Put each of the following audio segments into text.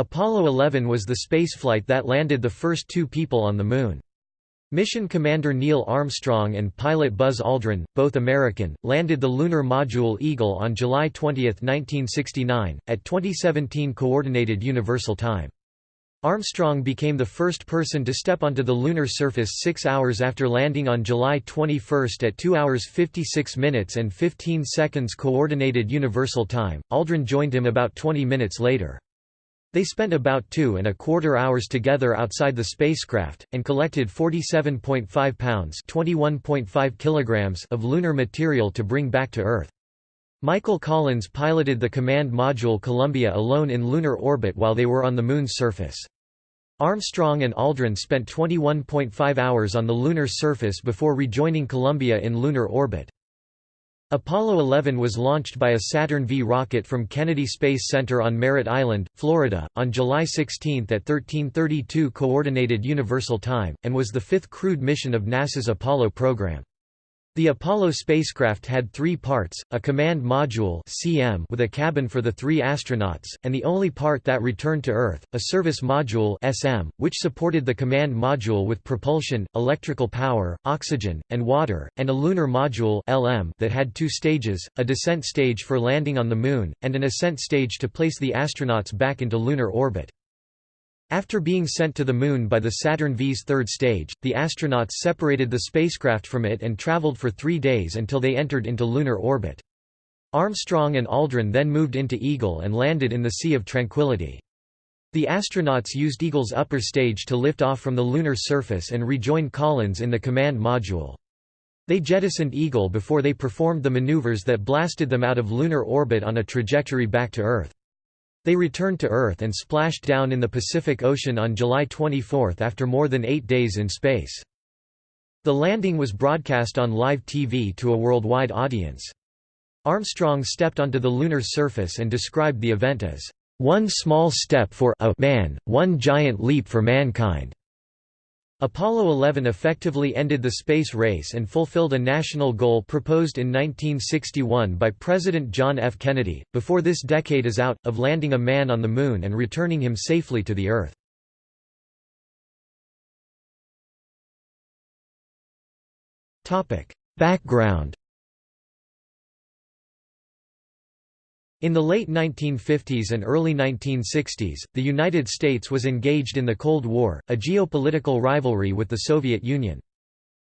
Apollo 11 was the spaceflight that landed the first two people on the Moon. Mission Commander Neil Armstrong and pilot Buzz Aldrin, both American, landed the lunar module Eagle on July 20, 1969, at 2017 Coordinated Universal Time. Armstrong became the first person to step onto the lunar surface six hours after landing on July 21 at 2 hours 56 minutes and 15 seconds Coordinated Universal Time. Aldrin joined him about 20 minutes later. They spent about two and a quarter hours together outside the spacecraft, and collected 47.5 pounds kilograms of lunar material to bring back to Earth. Michael Collins piloted the command module Columbia alone in lunar orbit while they were on the Moon's surface. Armstrong and Aldrin spent 21.5 hours on the lunar surface before rejoining Columbia in lunar orbit. Apollo 11 was launched by a Saturn V rocket from Kennedy Space Center on Merritt Island, Florida, on July 16 at 1332 Coordinated Universal Time, and was the fifth crewed mission of NASA's Apollo program. The Apollo spacecraft had three parts, a command module CM with a cabin for the three astronauts, and the only part that returned to Earth, a service module SM, which supported the command module with propulsion, electrical power, oxygen, and water, and a lunar module LM that had two stages, a descent stage for landing on the Moon, and an ascent stage to place the astronauts back into lunar orbit. After being sent to the Moon by the Saturn V's third stage, the astronauts separated the spacecraft from it and traveled for three days until they entered into lunar orbit. Armstrong and Aldrin then moved into Eagle and landed in the Sea of Tranquility. The astronauts used Eagle's upper stage to lift off from the lunar surface and rejoin Collins in the command module. They jettisoned Eagle before they performed the maneuvers that blasted them out of lunar orbit on a trajectory back to Earth. They returned to Earth and splashed down in the Pacific Ocean on July 24 after more than eight days in space. The landing was broadcast on live TV to a worldwide audience. Armstrong stepped onto the lunar surface and described the event as, "...one small step for a man, one giant leap for mankind." Apollo 11 effectively ended the space race and fulfilled a national goal proposed in 1961 by President John F. Kennedy, before this decade is out, of landing a man on the Moon and returning him safely to the Earth. Background In the late 1950s and early 1960s, the United States was engaged in the Cold War, a geopolitical rivalry with the Soviet Union.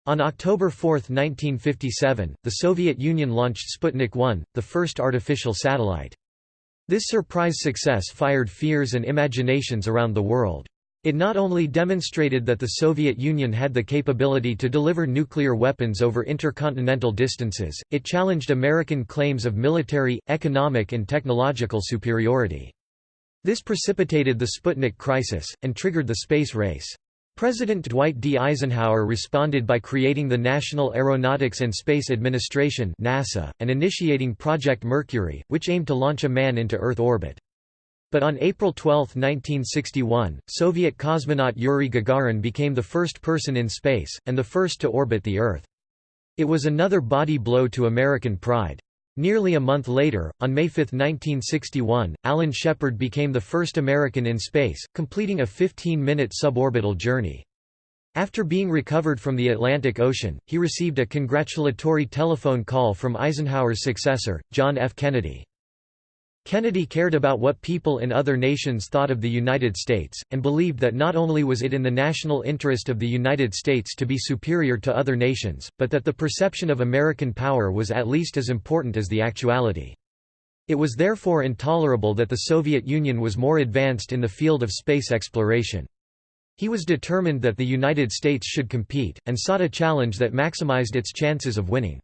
On October 4, 1957, the Soviet Union launched Sputnik 1, the first artificial satellite. This surprise success fired fears and imaginations around the world. It not only demonstrated that the Soviet Union had the capability to deliver nuclear weapons over intercontinental distances, it challenged American claims of military, economic and technological superiority. This precipitated the Sputnik crisis, and triggered the space race. President Dwight D. Eisenhower responded by creating the National Aeronautics and Space Administration NASA, and initiating Project Mercury, which aimed to launch a man into Earth orbit. But on April 12, 1961, Soviet cosmonaut Yuri Gagarin became the first person in space, and the first to orbit the Earth. It was another body blow to American pride. Nearly a month later, on May 5, 1961, Alan Shepard became the first American in space, completing a 15-minute suborbital journey. After being recovered from the Atlantic Ocean, he received a congratulatory telephone call from Eisenhower's successor, John F. Kennedy. Kennedy cared about what people in other nations thought of the United States, and believed that not only was it in the national interest of the United States to be superior to other nations, but that the perception of American power was at least as important as the actuality. It was therefore intolerable that the Soviet Union was more advanced in the field of space exploration. He was determined that the United States should compete, and sought a challenge that maximized its chances of winning.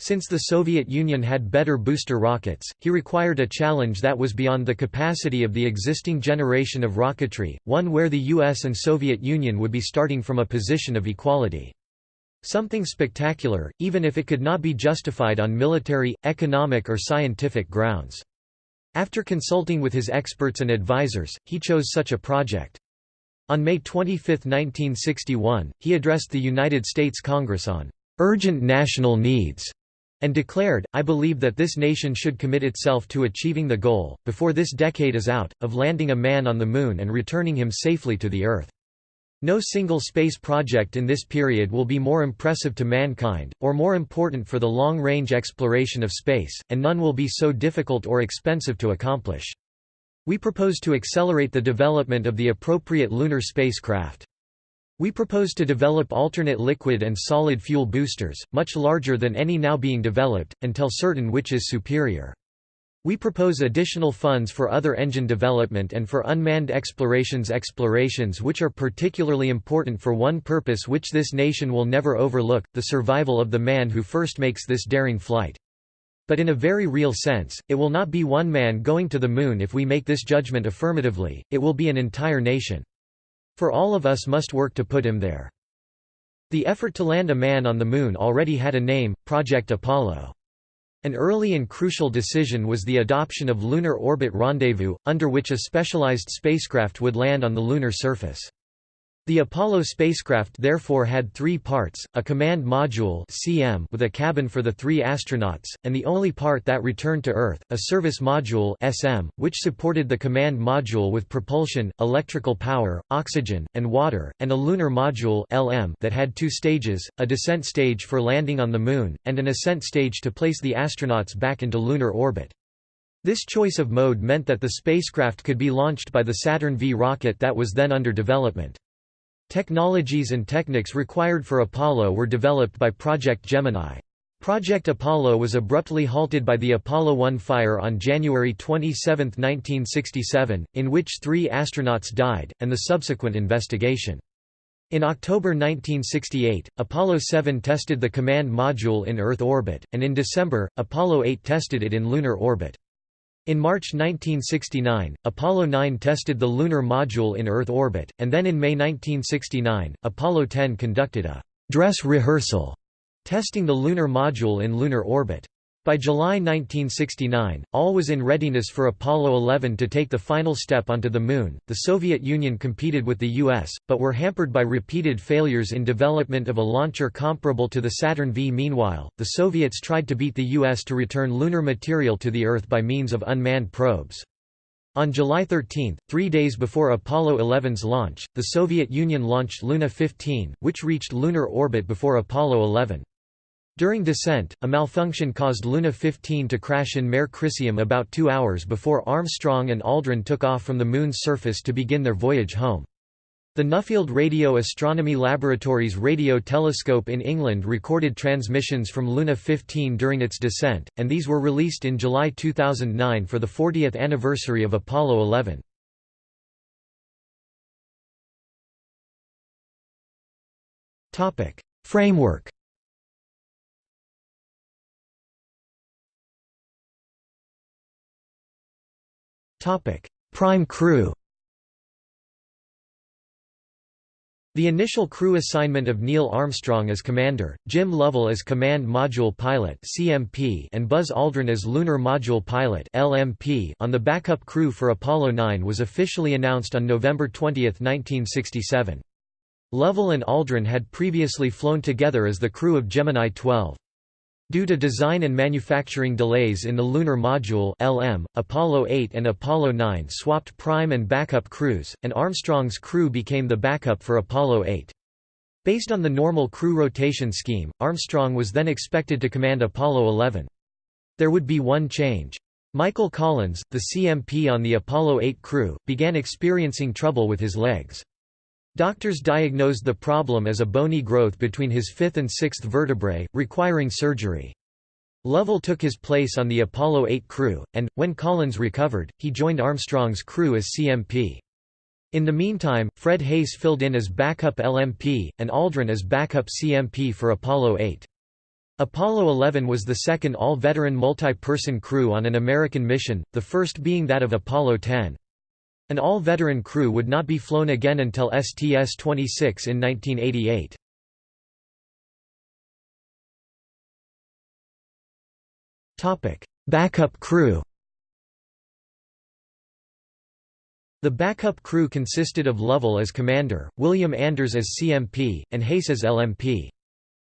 Since the Soviet Union had better booster rockets, he required a challenge that was beyond the capacity of the existing generation of rocketry, one where the US and Soviet Union would be starting from a position of equality. Something spectacular, even if it could not be justified on military, economic or scientific grounds. After consulting with his experts and advisors, he chose such a project. On May 25, 1961, he addressed the United States Congress on urgent national needs and declared, I believe that this nation should commit itself to achieving the goal, before this decade is out, of landing a man on the Moon and returning him safely to the Earth. No single space project in this period will be more impressive to mankind, or more important for the long-range exploration of space, and none will be so difficult or expensive to accomplish. We propose to accelerate the development of the appropriate lunar spacecraft. We propose to develop alternate liquid and solid fuel boosters, much larger than any now being developed, until certain which is superior. We propose additional funds for other engine development and for unmanned explorations explorations which are particularly important for one purpose which this nation will never overlook, the survival of the man who first makes this daring flight. But in a very real sense, it will not be one man going to the moon if we make this judgment affirmatively, it will be an entire nation. For all of us must work to put him there. The effort to land a man on the Moon already had a name, Project Apollo. An early and crucial decision was the adoption of Lunar Orbit Rendezvous, under which a specialized spacecraft would land on the lunar surface. The Apollo spacecraft therefore had three parts, a command module CM with a cabin for the three astronauts, and the only part that returned to Earth, a service module SM, which supported the command module with propulsion, electrical power, oxygen, and water, and a lunar module LM that had two stages, a descent stage for landing on the Moon, and an ascent stage to place the astronauts back into lunar orbit. This choice of mode meant that the spacecraft could be launched by the Saturn V rocket that was then under development. Technologies and techniques required for Apollo were developed by Project Gemini. Project Apollo was abruptly halted by the Apollo 1 fire on January 27, 1967, in which three astronauts died, and the subsequent investigation. In October 1968, Apollo 7 tested the command module in Earth orbit, and in December, Apollo 8 tested it in lunar orbit. In March 1969, Apollo 9 tested the lunar module in Earth orbit, and then in May 1969, Apollo 10 conducted a «dress rehearsal» testing the lunar module in lunar orbit. By July 1969, all was in readiness for Apollo 11 to take the final step onto the Moon. The Soviet Union competed with the U.S., but were hampered by repeated failures in development of a launcher comparable to the Saturn V. Meanwhile, the Soviets tried to beat the U.S. to return lunar material to the Earth by means of unmanned probes. On July 13, three days before Apollo 11's launch, the Soviet Union launched Luna 15, which reached lunar orbit before Apollo 11. During descent, a malfunction caused Luna 15 to crash in Mare Crisium about two hours before Armstrong and Aldrin took off from the Moon's surface to begin their voyage home. The Nuffield Radio Astronomy Laboratory's radio telescope in England recorded transmissions from Luna 15 during its descent, and these were released in July 2009 for the 40th anniversary of Apollo 11. Framework Prime crew The initial crew assignment of Neil Armstrong as commander, Jim Lovell as Command Module Pilot (CMP), and Buzz Aldrin as Lunar Module Pilot (LMP) on the backup crew for Apollo 9 was officially announced on November 20, 1967. Lovell and Aldrin had previously flown together as the crew of Gemini 12. Due to design and manufacturing delays in the Lunar Module LM, Apollo 8 and Apollo 9 swapped prime and backup crews, and Armstrong's crew became the backup for Apollo 8. Based on the normal crew rotation scheme, Armstrong was then expected to command Apollo 11. There would be one change. Michael Collins, the CMP on the Apollo 8 crew, began experiencing trouble with his legs. Doctors diagnosed the problem as a bony growth between his fifth and sixth vertebrae, requiring surgery. Lovell took his place on the Apollo 8 crew, and, when Collins recovered, he joined Armstrong's crew as CMP. In the meantime, Fred Haise filled in as backup LMP, and Aldrin as backup CMP for Apollo 8. Apollo 11 was the second all-veteran multi-person crew on an American mission, the first being that of Apollo 10. An all-veteran crew would not be flown again until STS-26 in 1988. Backup crew The backup crew consisted of Lovell as commander, William Anders as CMP, and Haise as LMP.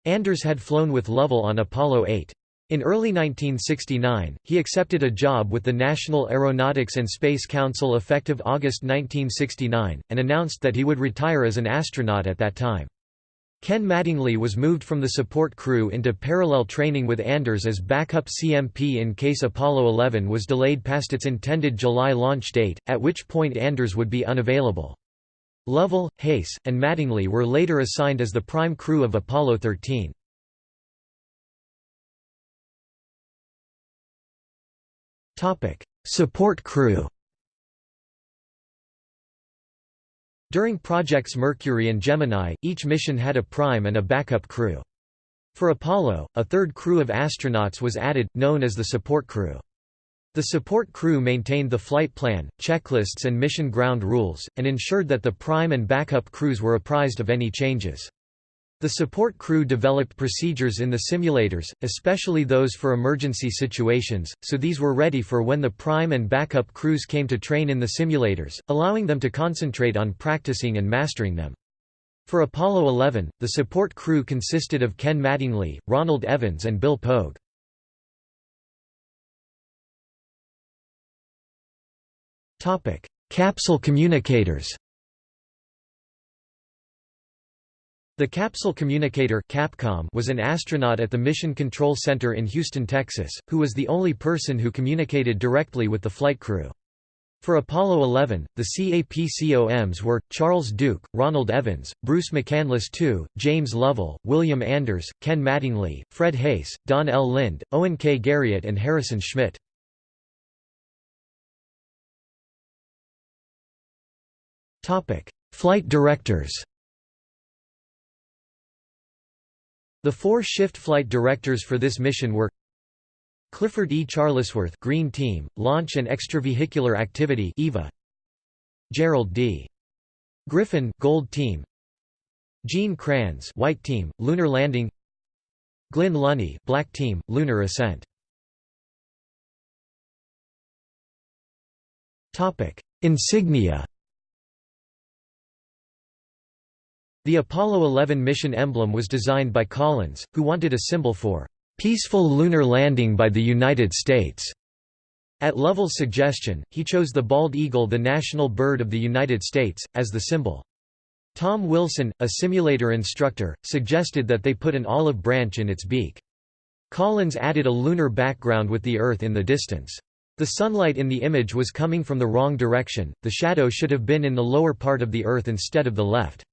Anders had flown with Lovell on Apollo 8. In early 1969, he accepted a job with the National Aeronautics and Space Council effective August 1969, and announced that he would retire as an astronaut at that time. Ken Mattingly was moved from the support crew into parallel training with Anders as backup CMP in case Apollo 11 was delayed past its intended July launch date, at which point Anders would be unavailable. Lovell, Haise, and Mattingly were later assigned as the prime crew of Apollo 13. Support crew During Projects Mercury and Gemini, each mission had a prime and a backup crew. For Apollo, a third crew of astronauts was added, known as the support crew. The support crew maintained the flight plan, checklists and mission ground rules, and ensured that the prime and backup crews were apprised of any changes. The support crew developed procedures in the simulators, especially those for emergency situations, so these were ready for when the prime and backup crews came to train in the simulators, allowing them to concentrate on practicing and mastering them. For Apollo 11, the support crew consisted of Ken Mattingly, Ronald Evans and Bill Pogue. Capsule communicators The Capsule Communicator Capcom was an astronaut at the Mission Control Center in Houston, Texas, who was the only person who communicated directly with the flight crew. For Apollo 11, the CAPCOMs were, Charles Duke, Ronald Evans, Bruce McCandless II, James Lovell, William Anders, Ken Mattingly, Fred Haise, Don L. Lind, Owen K. Garriott and Harrison Schmitt. Flight directors The four shift flight directors for this mission were Clifford E. Charlesworth Green Team, Launch and Extravehicular Activity EVA Gerald D. Griffin Gold Team Gene Kranz White Team, Lunar Landing Glynn Lunney Black Team, Lunar Ascent Insignia The Apollo 11 mission emblem was designed by Collins, who wanted a symbol for "...peaceful lunar landing by the United States." At Lovell's suggestion, he chose the bald eagle the national bird of the United States, as the symbol. Tom Wilson, a simulator instructor, suggested that they put an olive branch in its beak. Collins added a lunar background with the Earth in the distance. The sunlight in the image was coming from the wrong direction, the shadow should have been in the lower part of the Earth instead of the left.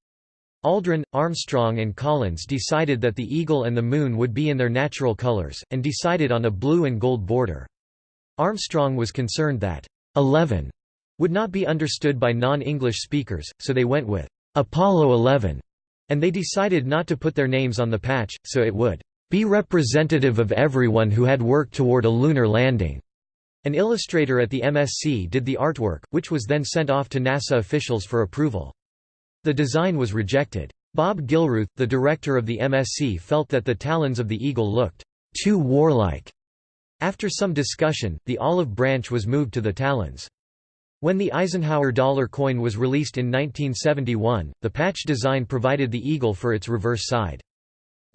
Aldrin, Armstrong and Collins decided that the eagle and the moon would be in their natural colors, and decided on a blue and gold border. Armstrong was concerned that 11 would not be understood by non-English speakers, so they went with Apollo 11, and they decided not to put their names on the patch, so it would be representative of everyone who had worked toward a lunar landing. An illustrator at the MSC did the artwork, which was then sent off to NASA officials for approval. The design was rejected. Bob Gilruth, the director of the MSC felt that the talons of the eagle looked too warlike. After some discussion, the olive branch was moved to the talons. When the Eisenhower dollar coin was released in 1971, the patch design provided the eagle for its reverse side.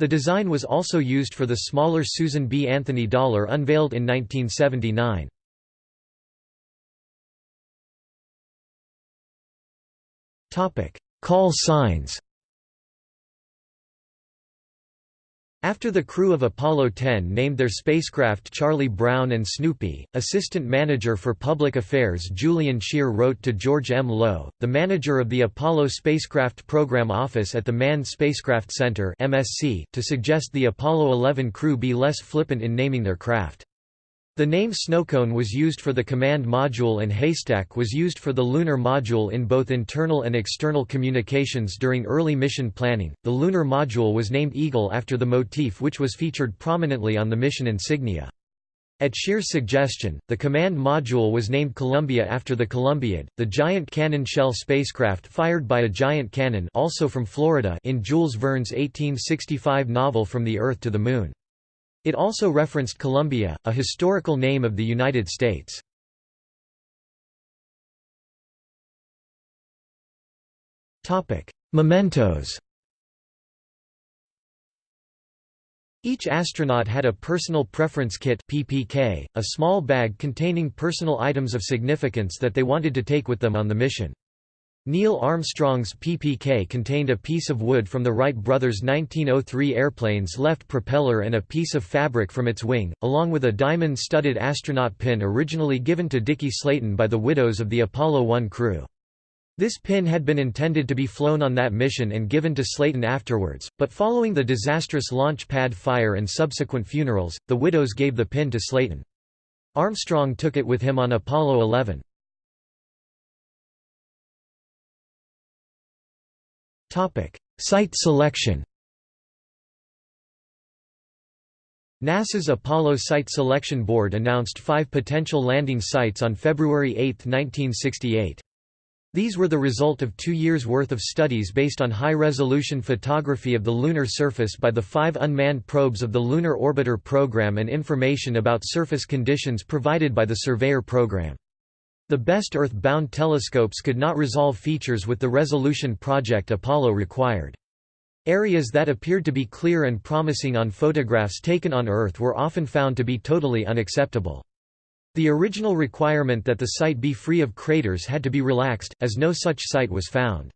The design was also used for the smaller Susan B. Anthony dollar unveiled in 1979. Call signs After the crew of Apollo 10 named their spacecraft Charlie Brown and Snoopy, Assistant Manager for Public Affairs Julian Scheer wrote to George M. Low, the manager of the Apollo Spacecraft Program Office at the Manned Spacecraft Center to suggest the Apollo 11 crew be less flippant in naming their craft. The name Snowcone was used for the command module and Haystack was used for the lunar module in both internal and external communications during early mission planning. The lunar module was named Eagle after the motif which was featured prominently on the mission insignia. At Scheer's suggestion, the command module was named Columbia after the Columbiad, the giant cannon shell spacecraft fired by a giant cannon also from Florida in Jules Verne's 1865 novel From the Earth to the Moon. It also referenced Columbia, a historical name of the United States. Mementos Each astronaut had a personal preference kit PPK, a small bag containing personal items of significance that they wanted to take with them on the mission. Neil Armstrong's PPK contained a piece of wood from the Wright brothers' 1903 airplane's left propeller and a piece of fabric from its wing, along with a diamond-studded astronaut pin originally given to Dickie Slayton by the widows of the Apollo 1 crew. This pin had been intended to be flown on that mission and given to Slayton afterwards, but following the disastrous launch pad fire and subsequent funerals, the widows gave the pin to Slayton. Armstrong took it with him on Apollo 11. Site selection NASA's Apollo Site Selection Board announced five potential landing sites on February 8, 1968. These were the result of two years' worth of studies based on high-resolution photography of the lunar surface by the five unmanned probes of the Lunar Orbiter program and information about surface conditions provided by the Surveyor program. The best Earth-bound telescopes could not resolve features with the resolution Project Apollo required. Areas that appeared to be clear and promising on photographs taken on Earth were often found to be totally unacceptable. The original requirement that the site be free of craters had to be relaxed, as no such site was found.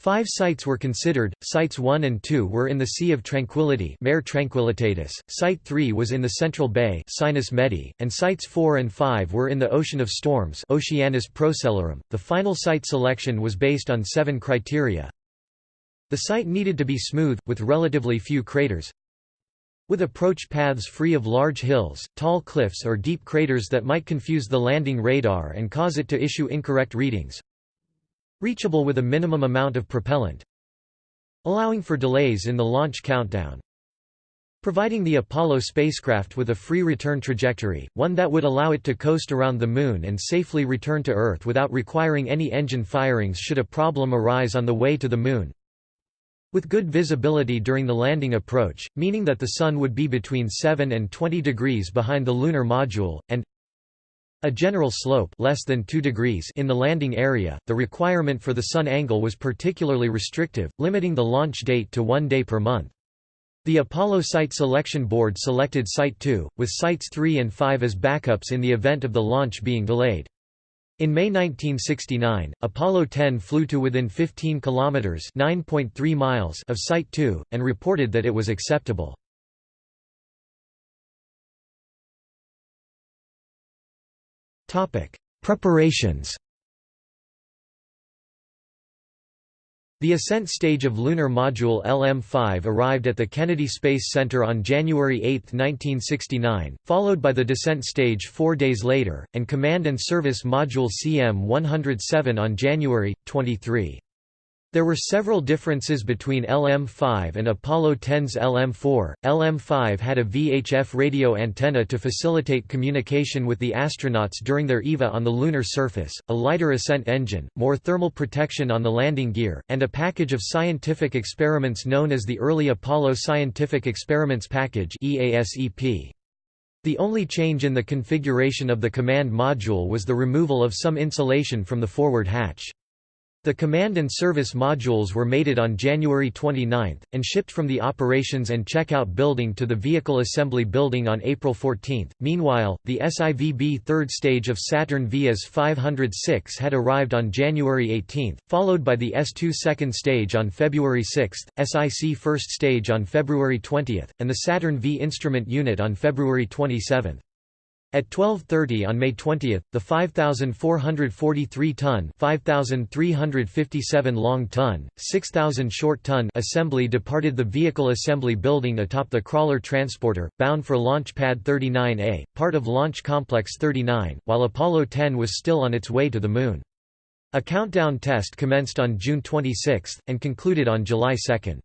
Five sites were considered, sites 1 and 2 were in the Sea of Tranquility Mare Tranquillitatis, site 3 was in the Central Bay Sinus Medii, and sites 4 and 5 were in the Ocean of Storms Oceanus Procellarum. .The final site selection was based on seven criteria. The site needed to be smooth, with relatively few craters, with approach paths free of large hills, tall cliffs or deep craters that might confuse the landing radar and cause it to issue incorrect readings. Reachable with a minimum amount of propellant. Allowing for delays in the launch countdown. Providing the Apollo spacecraft with a free return trajectory, one that would allow it to coast around the Moon and safely return to Earth without requiring any engine firings should a problem arise on the way to the Moon, with good visibility during the landing approach, meaning that the Sun would be between 7 and 20 degrees behind the lunar module, and a general slope less than 2 degrees in the landing area. The requirement for the Sun angle was particularly restrictive, limiting the launch date to one day per month. The Apollo Site Selection Board selected Site 2, with Sites 3 and 5 as backups in the event of the launch being delayed. In May 1969, Apollo 10 flew to within 15 kilometers (9.3 miles) of Site 2 and reported that it was acceptable. Preparations. The ascent stage of Lunar Module LM-5 arrived at the Kennedy Space Center on January 8, 1969, followed by the descent stage four days later, and Command and Service Module CM-107 on January, 23. There were several differences between LM-5 and Apollo 10's LM-4. LM-5 had a VHF radio antenna to facilitate communication with the astronauts during their EVA on the lunar surface, a lighter ascent engine, more thermal protection on the landing gear, and a package of scientific experiments known as the Early Apollo Scientific Experiments Package EASEP. The only change in the configuration of the command module was the removal of some insulation from the forward hatch. The command and service modules were mated on January 29, and shipped from the operations and checkout building to the vehicle assembly building on April 14. Meanwhile, the SIVB third stage of Saturn V S-506 had arrived on January 18, followed by the S2 second stage on February 6, SIC first stage on February 20, and the Saturn V instrument unit on February 27. At 12.30 on May 20, the 5,443-ton 5,357 long-ton, 6,000 short-ton assembly departed the vehicle assembly building atop the crawler transporter, bound for Launch Pad 39A, part of Launch Complex 39, while Apollo 10 was still on its way to the Moon. A countdown test commenced on June 26, and concluded on July 2.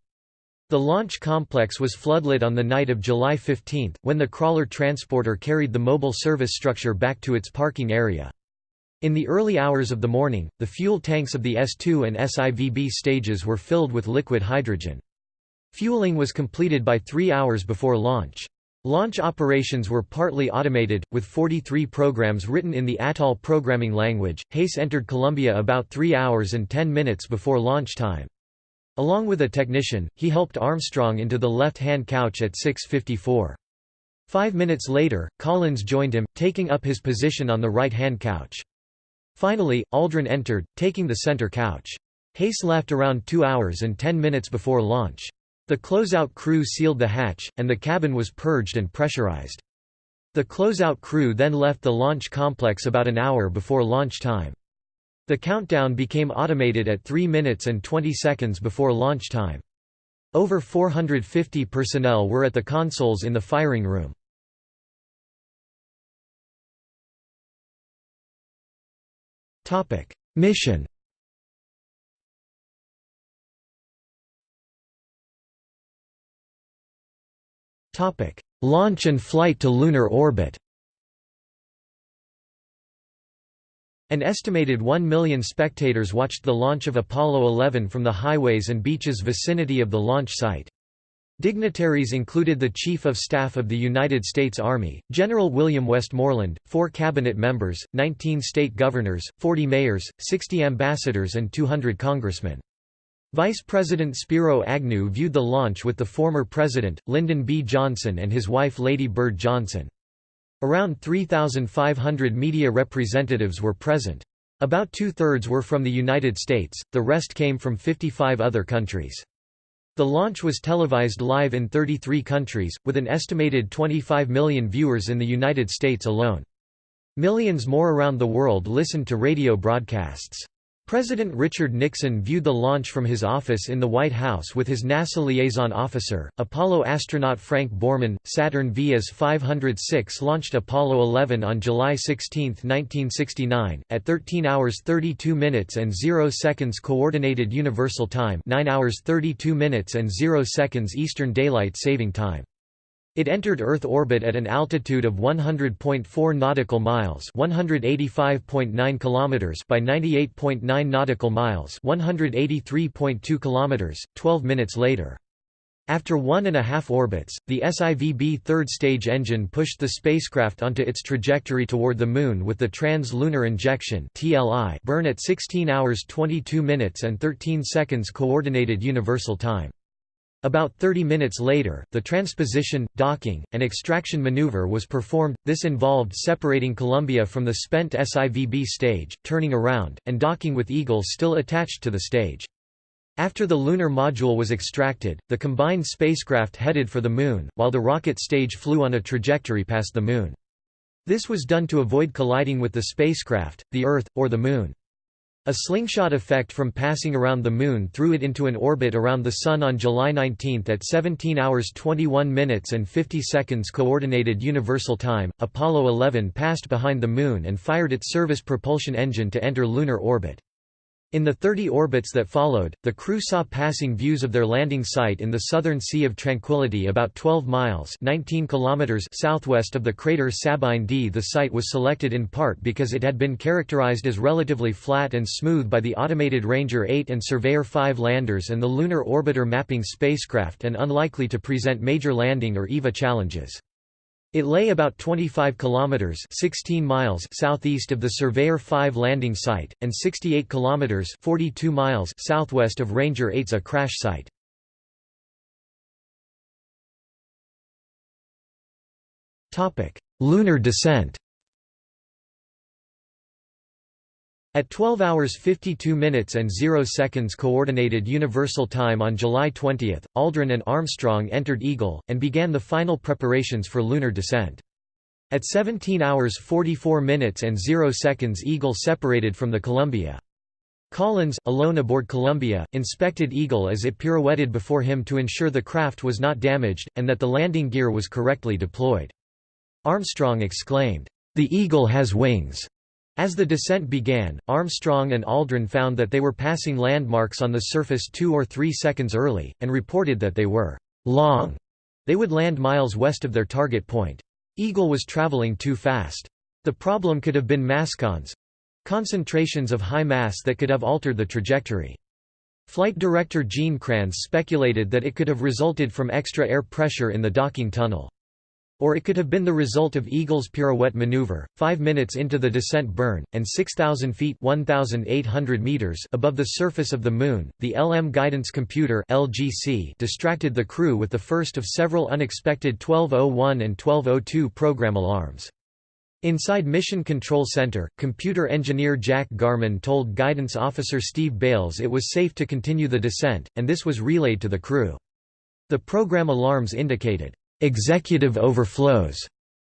The launch complex was floodlit on the night of July 15, when the crawler transporter carried the mobile service structure back to its parking area. In the early hours of the morning, the fuel tanks of the S2 and SIVB stages were filled with liquid hydrogen. Fueling was completed by three hours before launch. Launch operations were partly automated, with 43 programs written in the Atoll programming language. Haise entered Columbia about 3 hours and 10 minutes before launch time. Along with a technician, he helped Armstrong into the left-hand couch at 6.54. Five minutes later, Collins joined him, taking up his position on the right-hand couch. Finally, Aldrin entered, taking the center couch. Haise left around 2 hours and 10 minutes before launch. The closeout crew sealed the hatch, and the cabin was purged and pressurized. The closeout crew then left the launch complex about an hour before launch time. The countdown became automated at 3 minutes and 20 seconds before launch time. Over 450 personnel were at the consoles in the firing room. Mission Launch and flight to lunar orbit An estimated 1 million spectators watched the launch of Apollo 11 from the highways and beaches vicinity of the launch site. Dignitaries included the Chief of Staff of the United States Army, General William Westmoreland, four cabinet members, 19 state governors, 40 mayors, 60 ambassadors and 200 congressmen. Vice President Spiro Agnew viewed the launch with the former president, Lyndon B. Johnson and his wife Lady Bird Johnson. Around 3,500 media representatives were present. About two-thirds were from the United States, the rest came from 55 other countries. The launch was televised live in 33 countries, with an estimated 25 million viewers in the United States alone. Millions more around the world listened to radio broadcasts. President Richard Nixon viewed the launch from his office in the White House with his NASA liaison officer, Apollo astronaut Frank Borman. Saturn V S-506 launched Apollo 11 on July 16, 1969, at 13 hours 32 minutes and 0 seconds Coordinated Universal Time 9 hours 32 minutes and 0 seconds Eastern Daylight Saving Time. It entered Earth orbit at an altitude of 100.4 nautical miles, 185.9 kilometers by 98.9 nautical miles, 183.2 kilometers, 12 minutes later. After one and a half orbits, the SIVB third stage engine pushed the spacecraft onto its trajectory toward the Moon with the Trans-Lunar Injection burn at 16 hours 22 minutes and 13 seconds Coordinated Universal Time. About 30 minutes later, the transposition, docking, and extraction maneuver was performed, this involved separating Columbia from the spent SIVB stage, turning around, and docking with Eagle still attached to the stage. After the lunar module was extracted, the combined spacecraft headed for the Moon, while the rocket stage flew on a trajectory past the Moon. This was done to avoid colliding with the spacecraft, the Earth, or the Moon. A slingshot effect from passing around the Moon threw it into an orbit around the Sun on July 19 at 17 hours 21 minutes and 50 seconds Coordinated Universal Time. Apollo 11 passed behind the Moon and fired its service propulsion engine to enter lunar orbit. In the 30 orbits that followed, the crew saw passing views of their landing site in the southern Sea of Tranquility about 12 miles 19 kilometers southwest of the crater Sabine D. The site was selected in part because it had been characterized as relatively flat and smooth by the automated Ranger 8 and Surveyor 5 landers and the Lunar Orbiter mapping spacecraft and unlikely to present major landing or EVA challenges. It lay about 25 kilometers 16 miles southeast of the Surveyor 5 landing site and 68 kilometers 42 miles southwest of Ranger 8's a crash site. Topic: Lunar descent. At 12 hours 52 minutes and 0 seconds Coordinated Universal Time on July 20, Aldrin and Armstrong entered Eagle, and began the final preparations for lunar descent. At 17 hours 44 minutes and 0 seconds Eagle separated from the Columbia. Collins, alone aboard Columbia, inspected Eagle as it pirouetted before him to ensure the craft was not damaged, and that the landing gear was correctly deployed. Armstrong exclaimed, "'The Eagle has wings!' As the descent began, Armstrong and Aldrin found that they were passing landmarks on the surface two or three seconds early, and reported that they were long. They would land miles west of their target point. Eagle was traveling too fast. The problem could have been mascons—concentrations of high mass that could have altered the trajectory. Flight director Gene Kranz speculated that it could have resulted from extra air pressure in the docking tunnel. Or it could have been the result of Eagle's pirouette maneuver. Five minutes into the descent burn, and 6,000 feet (1,800 meters above the surface of the Moon, the LM guidance computer (LGC) distracted the crew with the first of several unexpected 1201 and 1202 program alarms. Inside Mission Control Center, computer engineer Jack Garman told guidance officer Steve Bales it was safe to continue the descent, and this was relayed to the crew. The program alarms indicated, "...executive overflows",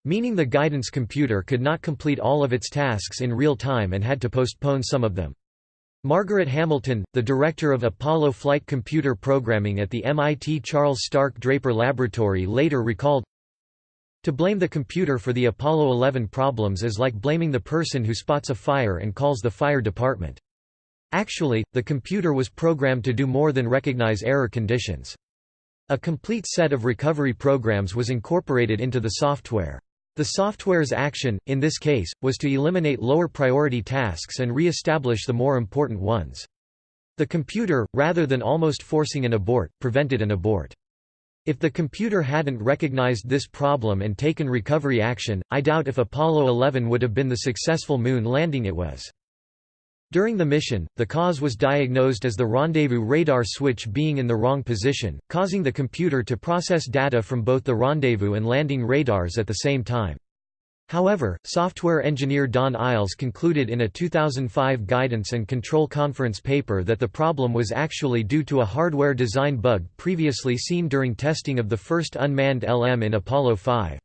meaning the guidance computer could not complete all of its tasks in real time and had to postpone some of them. Margaret Hamilton, the director of Apollo flight computer programming at the MIT Charles Stark Draper Laboratory later recalled, To blame the computer for the Apollo 11 problems is like blaming the person who spots a fire and calls the fire department. Actually, the computer was programmed to do more than recognize error conditions. A complete set of recovery programs was incorporated into the software. The software's action, in this case, was to eliminate lower priority tasks and re-establish the more important ones. The computer, rather than almost forcing an abort, prevented an abort. If the computer hadn't recognized this problem and taken recovery action, I doubt if Apollo 11 would have been the successful moon landing it was. During the mission, the cause was diagnosed as the rendezvous radar switch being in the wrong position, causing the computer to process data from both the rendezvous and landing radars at the same time. However, software engineer Don Eyles concluded in a 2005 Guidance and Control Conference paper that the problem was actually due to a hardware design bug previously seen during testing of the first unmanned LM in Apollo 5.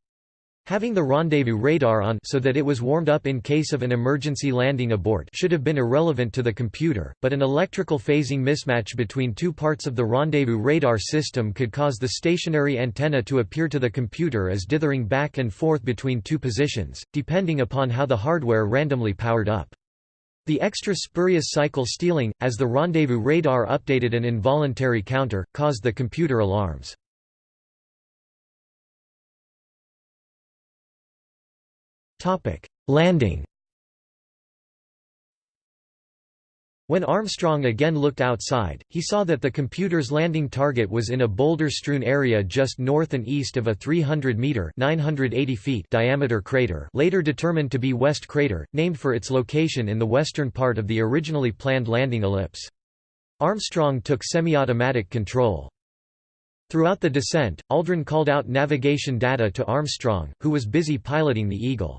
Having the rendezvous radar on so that it was warmed up in case of an emergency landing abort should have been irrelevant to the computer, but an electrical phasing mismatch between two parts of the rendezvous radar system could cause the stationary antenna to appear to the computer as dithering back and forth between two positions, depending upon how the hardware randomly powered up. The extra spurious cycle stealing, as the rendezvous radar updated an involuntary counter, caused the computer alarms. Topic: Landing. When Armstrong again looked outside, he saw that the computer's landing target was in a boulder-strewn area just north and east of a 300-meter (980 feet) diameter crater, later determined to be West Crater, named for its location in the western part of the originally planned landing ellipse. Armstrong took semi-automatic control. Throughout the descent, Aldrin called out navigation data to Armstrong, who was busy piloting the Eagle.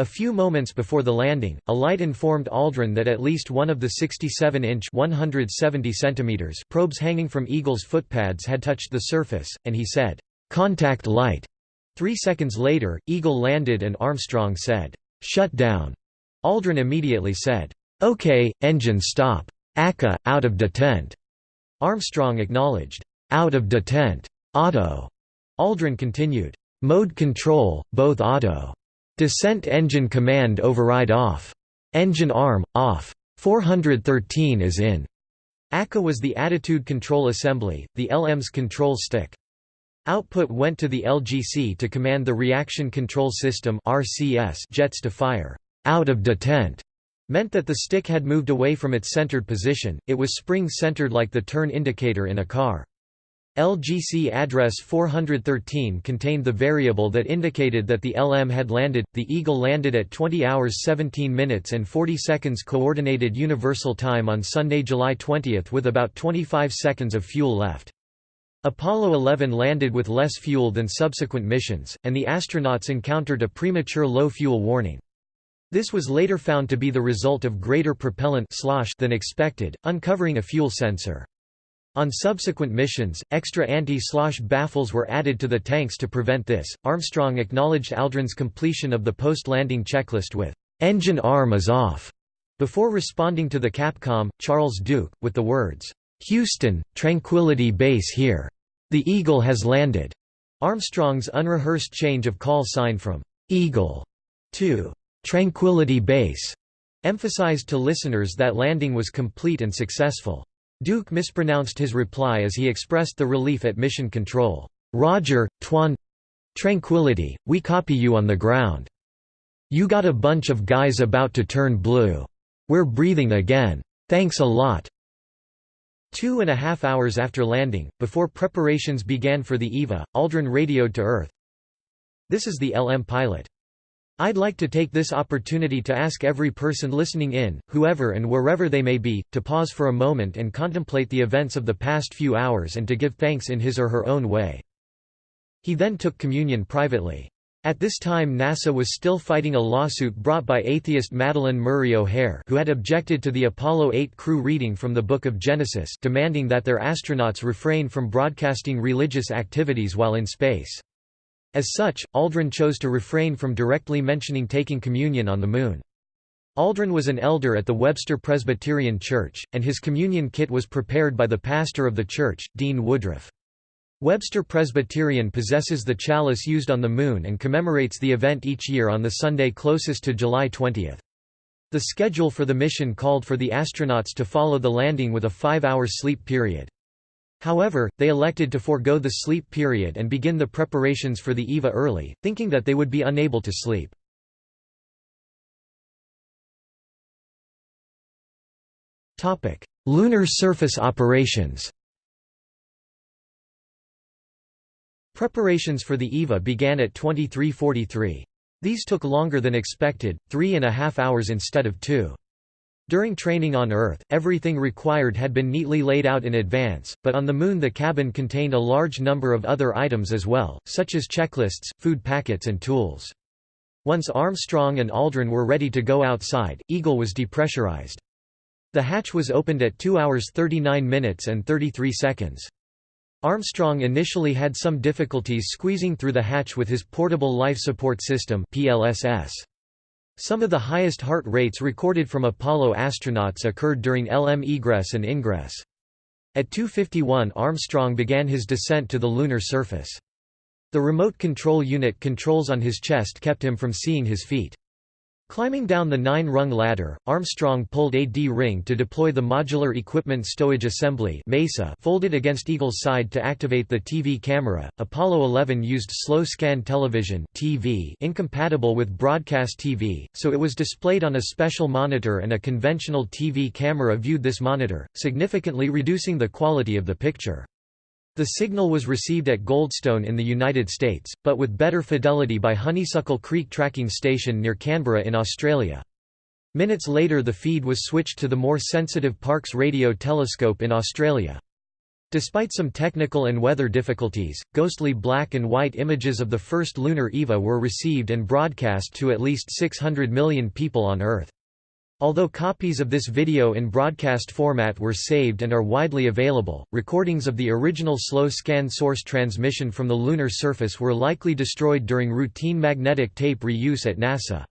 A few moments before the landing, a light informed Aldrin that at least one of the 67-inch (170 centimeters) probes hanging from Eagle's footpads had touched the surface, and he said, "'Contact light'". Three seconds later, Eagle landed and Armstrong said, "'Shut down'". Aldrin immediately said, "'Okay, engine stop. ACA, out of detent'". Armstrong acknowledged, "'Out of detent. Auto'". Aldrin continued, "'Mode control, both auto'". Descent engine command override off. Engine arm, off. 413 is in. ACA was the attitude control assembly, the LM's control stick. Output went to the LGC to command the reaction control system RCS jets to fire. Out of detent meant that the stick had moved away from its centered position, it was spring-centered like the turn indicator in a car. LGC address 413 contained the variable that indicated that the LM had landed. The Eagle landed at 20 hours 17 minutes and 40 seconds coordinated universal time on Sunday, July 20 with about 25 seconds of fuel left. Apollo 11 landed with less fuel than subsequent missions, and the astronauts encountered a premature low fuel warning. This was later found to be the result of greater propellant slosh than expected, uncovering a fuel sensor. On subsequent missions, extra anti-slosh baffles were added to the tanks to prevent this. Armstrong acknowledged Aldrin's completion of the post-landing checklist with "engine arm is off" before responding to the Capcom, Charles Duke, with the words, "Houston, Tranquility Base here. The Eagle has landed." Armstrong's unrehearsed change of call sign from "Eagle" to "Tranquility Base" emphasized to listeners that landing was complete and successful. Duke mispronounced his reply as he expressed the relief at mission control. Roger, Twan Tranquility, we copy you on the ground. You got a bunch of guys about to turn blue. We're breathing again. Thanks a lot. Two and a half hours after landing, before preparations began for the EVA, Aldrin radioed to Earth. This is the LM pilot. I'd like to take this opportunity to ask every person listening in, whoever and wherever they may be, to pause for a moment and contemplate the events of the past few hours and to give thanks in his or her own way. He then took communion privately. At this time NASA was still fighting a lawsuit brought by atheist Madalyn Murray O'Hair who had objected to the Apollo 8 crew reading from the Book of Genesis demanding that their astronauts refrain from broadcasting religious activities while in space. As such, Aldrin chose to refrain from directly mentioning taking communion on the Moon. Aldrin was an elder at the Webster Presbyterian Church, and his communion kit was prepared by the pastor of the church, Dean Woodruff. Webster Presbyterian possesses the chalice used on the Moon and commemorates the event each year on the Sunday closest to July 20. The schedule for the mission called for the astronauts to follow the landing with a five-hour sleep period. However, they elected to forego the sleep period and begin the preparations for the EVA early, thinking that they would be unable to sleep. Lunar surface operations Preparations for the EVA began at 2343. These took longer than expected, three and a half hours instead of two. During training on Earth, everything required had been neatly laid out in advance, but on the Moon the cabin contained a large number of other items as well, such as checklists, food packets and tools. Once Armstrong and Aldrin were ready to go outside, Eagle was depressurized. The hatch was opened at 2 hours 39 minutes and 33 seconds. Armstrong initially had some difficulties squeezing through the hatch with his Portable Life Support System PLSS. Some of the highest heart rates recorded from Apollo astronauts occurred during LM egress and ingress. At 2.51 Armstrong began his descent to the lunar surface. The remote control unit controls on his chest kept him from seeing his feet. Climbing down the nine-rung ladder, Armstrong pulled a D-ring to deploy the Modular Equipment Stowage Assembly MESA folded against Eagle's side to activate the TV camera. Apollo 11 used slow-scan television TV incompatible with broadcast TV, so it was displayed on a special monitor and a conventional TV camera viewed this monitor, significantly reducing the quality of the picture. The signal was received at Goldstone in the United States, but with better fidelity by Honeysuckle Creek Tracking Station near Canberra in Australia. Minutes later the feed was switched to the more sensitive Parkes Radio Telescope in Australia. Despite some technical and weather difficulties, ghostly black and white images of the first lunar EVA were received and broadcast to at least 600 million people on Earth. Although copies of this video in broadcast format were saved and are widely available, recordings of the original slow scan source transmission from the lunar surface were likely destroyed during routine magnetic tape reuse at NASA.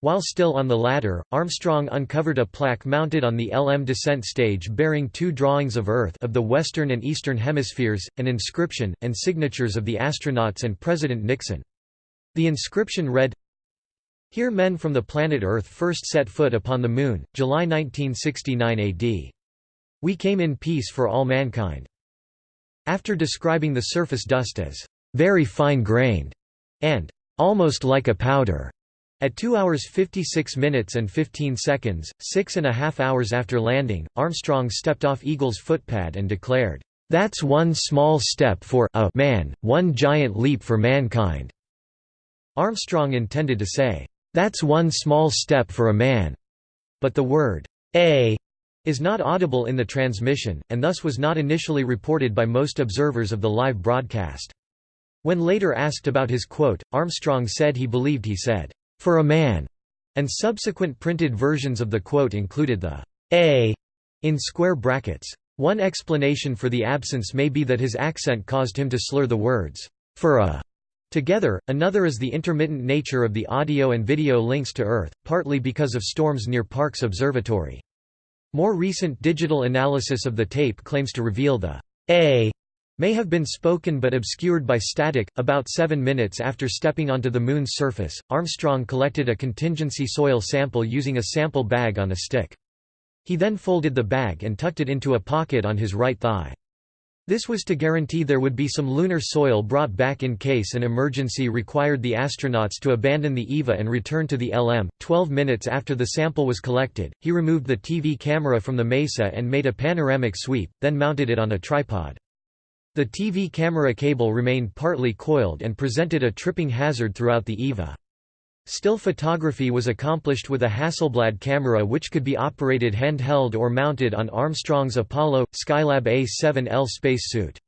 While still on the ladder, Armstrong uncovered a plaque mounted on the LM descent stage bearing two drawings of Earth of the western and eastern hemispheres, an inscription, and signatures of the astronauts and President Nixon. The inscription read, here men from the planet Earth first set foot upon the Moon, July 1969 AD. We came in peace for all mankind. After describing the surface dust as very fine-grained and almost like a powder, at 2 hours 56 minutes and 15 seconds, six and a half hours after landing, Armstrong stepped off Eagle's footpad and declared, "'That's one small step for a man, one giant leap for mankind." Armstrong intended to say, that's one small step for a man. But the word, a, is not audible in the transmission, and thus was not initially reported by most observers of the live broadcast. When later asked about his quote, Armstrong said he believed he said, for a man, and subsequent printed versions of the quote included the a in square brackets. One explanation for the absence may be that his accent caused him to slur the words, for a Together, another is the intermittent nature of the audio and video links to Earth, partly because of storms near Parkes Observatory. More recent digital analysis of the tape claims to reveal the A may have been spoken but obscured by static. About seven minutes after stepping onto the Moon's surface, Armstrong collected a contingency soil sample using a sample bag on a stick. He then folded the bag and tucked it into a pocket on his right thigh. This was to guarantee there would be some lunar soil brought back in case an emergency required the astronauts to abandon the EVA and return to the LM. Twelve minutes after the sample was collected, he removed the TV camera from the MESA and made a panoramic sweep, then mounted it on a tripod. The TV camera cable remained partly coiled and presented a tripping hazard throughout the EVA. Still photography was accomplished with a Hasselblad camera which could be operated handheld or mounted on Armstrong's Apollo – Skylab A-7L spacesuit.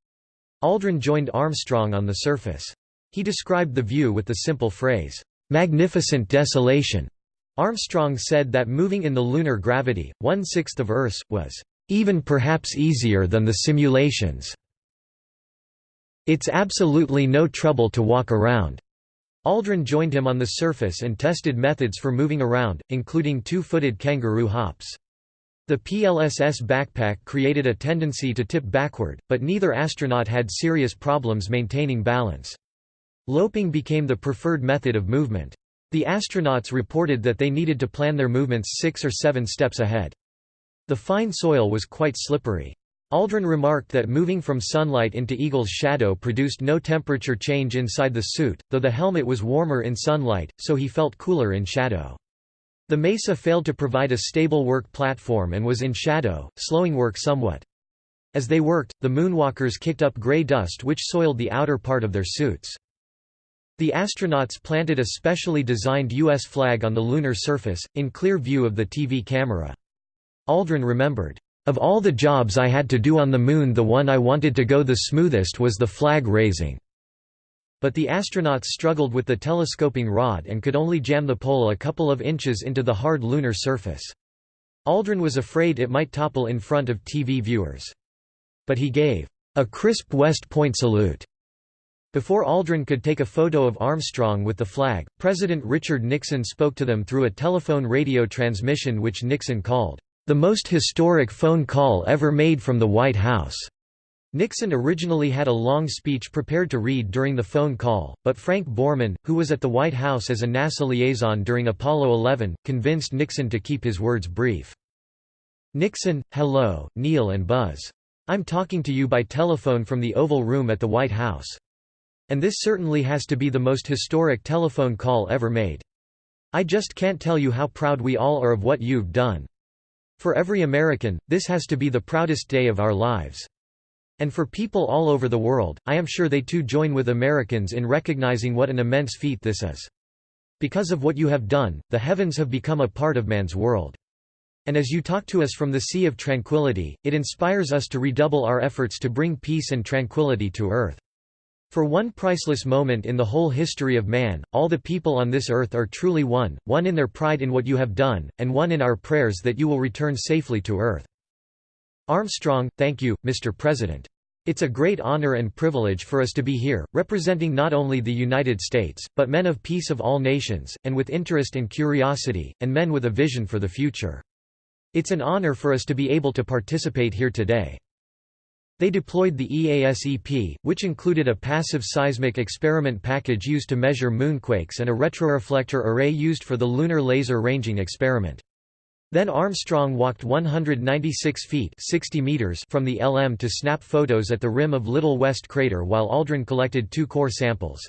Aldrin joined Armstrong on the surface. He described the view with the simple phrase, "'magnificent desolation'". Armstrong said that moving in the lunar gravity, one-sixth of Earth's, was "'even perhaps easier than the simulations'". It's absolutely no trouble to walk around. Aldrin joined him on the surface and tested methods for moving around, including two-footed kangaroo hops. The PLSS backpack created a tendency to tip backward, but neither astronaut had serious problems maintaining balance. Loping became the preferred method of movement. The astronauts reported that they needed to plan their movements six or seven steps ahead. The fine soil was quite slippery. Aldrin remarked that moving from sunlight into Eagle's shadow produced no temperature change inside the suit, though the helmet was warmer in sunlight, so he felt cooler in shadow. The MESA failed to provide a stable work platform and was in shadow, slowing work somewhat. As they worked, the moonwalkers kicked up gray dust which soiled the outer part of their suits. The astronauts planted a specially designed U.S. flag on the lunar surface, in clear view of the TV camera. Aldrin remembered, of all the jobs I had to do on the Moon the one I wanted to go the smoothest was the flag raising. But the astronauts struggled with the telescoping rod and could only jam the pole a couple of inches into the hard lunar surface. Aldrin was afraid it might topple in front of TV viewers. But he gave a crisp West Point salute. Before Aldrin could take a photo of Armstrong with the flag, President Richard Nixon spoke to them through a telephone radio transmission which Nixon called the most historic phone call ever made from the White House. Nixon originally had a long speech prepared to read during the phone call, but Frank Borman, who was at the White House as a NASA liaison during Apollo 11, convinced Nixon to keep his words brief. Nixon, hello, Neil and Buzz. I'm talking to you by telephone from the Oval Room at the White House. And this certainly has to be the most historic telephone call ever made. I just can't tell you how proud we all are of what you've done. For every American, this has to be the proudest day of our lives. And for people all over the world, I am sure they too join with Americans in recognizing what an immense feat this is. Because of what you have done, the heavens have become a part of man's world. And as you talk to us from the Sea of Tranquility, it inspires us to redouble our efforts to bring peace and tranquility to earth. For one priceless moment in the whole history of man, all the people on this earth are truly one, one in their pride in what you have done, and one in our prayers that you will return safely to earth. Armstrong, thank you, Mr. President. It's a great honor and privilege for us to be here, representing not only the United States, but men of peace of all nations, and with interest and curiosity, and men with a vision for the future. It's an honor for us to be able to participate here today. They deployed the EASEP, which included a passive seismic experiment package used to measure moonquakes and a retroreflector array used for the Lunar Laser Ranging experiment. Then Armstrong walked 196 feet 60 meters from the LM to snap photos at the rim of Little West crater while Aldrin collected two core samples.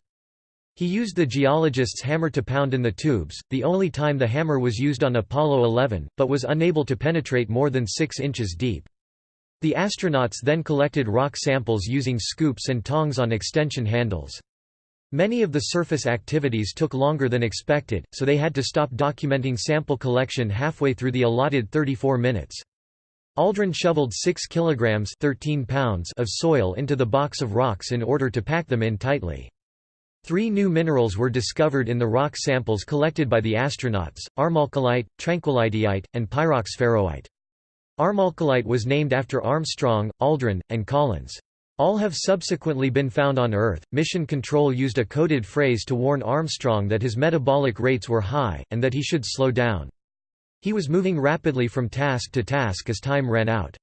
He used the geologist's hammer to pound in the tubes, the only time the hammer was used on Apollo 11, but was unable to penetrate more than 6 inches deep. The astronauts then collected rock samples using scoops and tongs on extension handles. Many of the surface activities took longer than expected, so they had to stop documenting sample collection halfway through the allotted 34 minutes. Aldrin shoveled 6 kilograms 13 pounds of soil into the box of rocks in order to pack them in tightly. Three new minerals were discovered in the rock samples collected by the astronauts, armalcolite, tranquillityite, and pyroxferroite. Armalcolite was named after Armstrong, Aldrin, and Collins. All have subsequently been found on Earth. Mission Control used a coded phrase to warn Armstrong that his metabolic rates were high, and that he should slow down. He was moving rapidly from task to task as time ran out.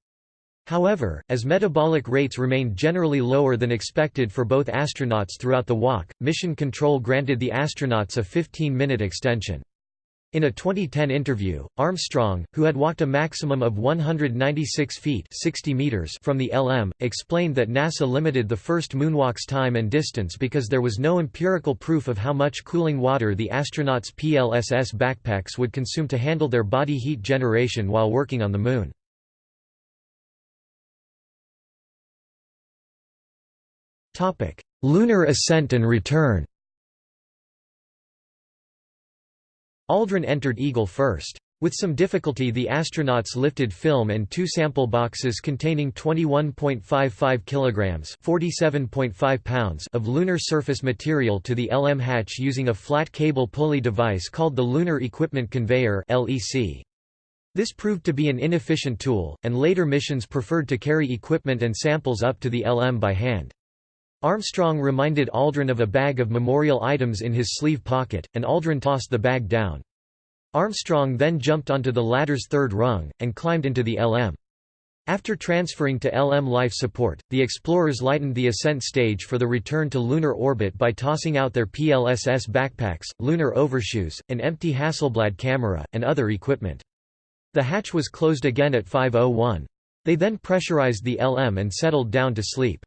However, as metabolic rates remained generally lower than expected for both astronauts throughout the walk, Mission Control granted the astronauts a 15-minute extension. In a 2010 interview, Armstrong, who had walked a maximum of 196 feet 60 meters from the LM, explained that NASA limited the first moonwalk's time and distance because there was no empirical proof of how much cooling water the astronauts' PLSS backpacks would consume to handle their body heat generation while working on the Moon. Lunar ascent and return Aldrin entered Eagle first. With some difficulty the astronauts lifted film and two sample boxes containing 21.55 kilograms (47.5 pounds) of lunar surface material to the LM hatch using a flat cable pulley device called the Lunar Equipment Conveyor (LEC). This proved to be an inefficient tool, and later missions preferred to carry equipment and samples up to the LM by hand. Armstrong reminded Aldrin of a bag of memorial items in his sleeve pocket, and Aldrin tossed the bag down. Armstrong then jumped onto the ladder's third rung, and climbed into the LM. After transferring to LM life support, the explorers lightened the ascent stage for the return to lunar orbit by tossing out their PLSS backpacks, lunar overshoes, an empty Hasselblad camera, and other equipment. The hatch was closed again at 5.01. They then pressurized the LM and settled down to sleep.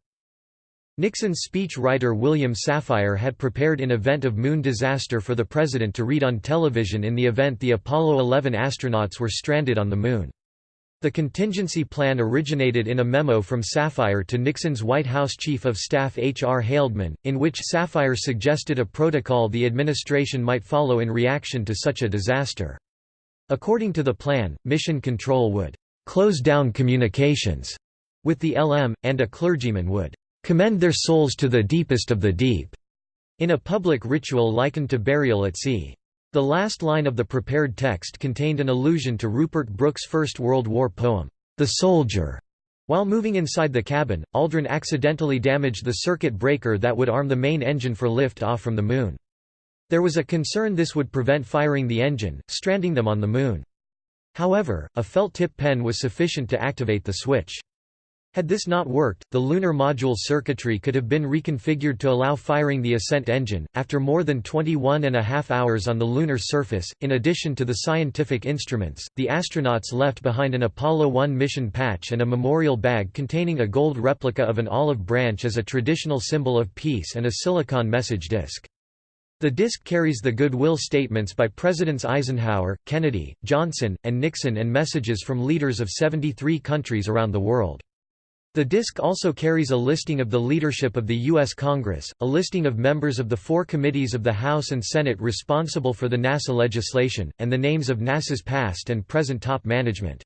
Nixon's speech writer William Safire had prepared an event of moon disaster for the president to read on television in the event the Apollo 11 astronauts were stranded on the Moon. The contingency plan originated in a memo from Safire to Nixon's White House Chief of Staff H. R. Haldeman, in which Safire suggested a protocol the administration might follow in reaction to such a disaster. According to the plan, Mission Control would «close down communications» with the LM, and a clergyman would commend their souls to the deepest of the deep, in a public ritual likened to burial at sea. The last line of the prepared text contained an allusion to Rupert Brooke's First World War poem, The Soldier. While moving inside the cabin, Aldrin accidentally damaged the circuit breaker that would arm the main engine for lift off from the Moon. There was a concern this would prevent firing the engine, stranding them on the Moon. However, a felt tip pen was sufficient to activate the switch. Had this not worked, the lunar module circuitry could have been reconfigured to allow firing the ascent engine. After more than 21 and a half hours on the lunar surface, in addition to the scientific instruments, the astronauts left behind an Apollo 1 mission patch and a memorial bag containing a gold replica of an olive branch as a traditional symbol of peace and a silicon message disk. The disc carries the goodwill statements by Presidents Eisenhower, Kennedy, Johnson, and Nixon and messages from leaders of 73 countries around the world. The disc also carries a listing of the leadership of the U.S. Congress, a listing of members of the four committees of the House and Senate responsible for the NASA legislation, and the names of NASA's past and present top management.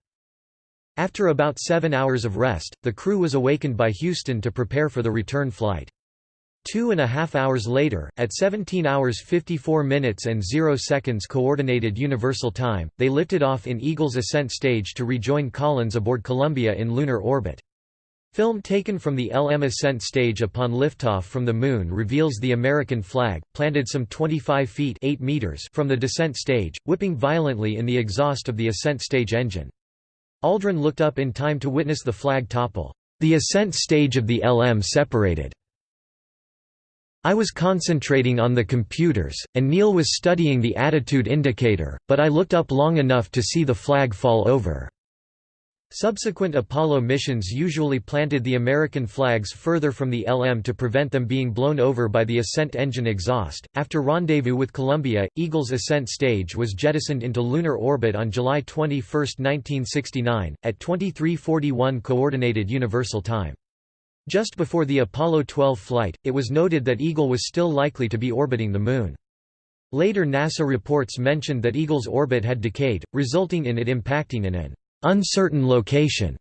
After about seven hours of rest, the crew was awakened by Houston to prepare for the return flight. Two and a half hours later, at 17 hours 54 minutes and 0 seconds Coordinated Universal Time, they lifted off in Eagle's ascent stage to rejoin Collins aboard Columbia in lunar orbit. Film taken from the LM ascent stage upon liftoff from the Moon reveals the American flag, planted some 25 feet 8 meters from the descent stage, whipping violently in the exhaust of the ascent stage engine. Aldrin looked up in time to witness the flag topple. The ascent stage of the LM separated. I was concentrating on the computers, and Neil was studying the attitude indicator, but I looked up long enough to see the flag fall over. Subsequent Apollo missions usually planted the American flags further from the LM to prevent them being blown over by the ascent engine exhaust. After rendezvous with Columbia, Eagle's ascent stage was jettisoned into lunar orbit on July 21, 1969, at 2341 Coordinated Universal Time. Just before the Apollo 12 flight, it was noted that Eagle was still likely to be orbiting the Moon. Later NASA reports mentioned that Eagle's orbit had decayed, resulting in it impacting in an uncertain location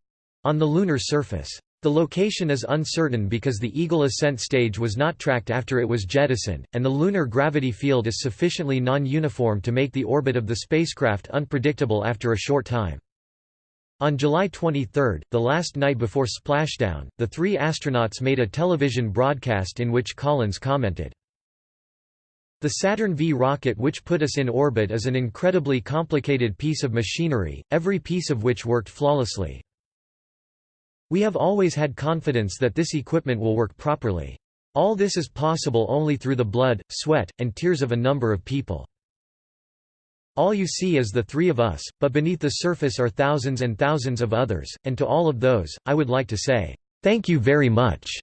on the lunar surface. The location is uncertain because the Eagle ascent stage was not tracked after it was jettisoned, and the lunar gravity field is sufficiently non-uniform to make the orbit of the spacecraft unpredictable after a short time. On July 23, the last night before splashdown, the three astronauts made a television broadcast in which Collins commented, the Saturn V rocket which put us in orbit is an incredibly complicated piece of machinery, every piece of which worked flawlessly. We have always had confidence that this equipment will work properly. All this is possible only through the blood, sweat, and tears of a number of people. All you see is the three of us, but beneath the surface are thousands and thousands of others, and to all of those, I would like to say, "Thank you very much."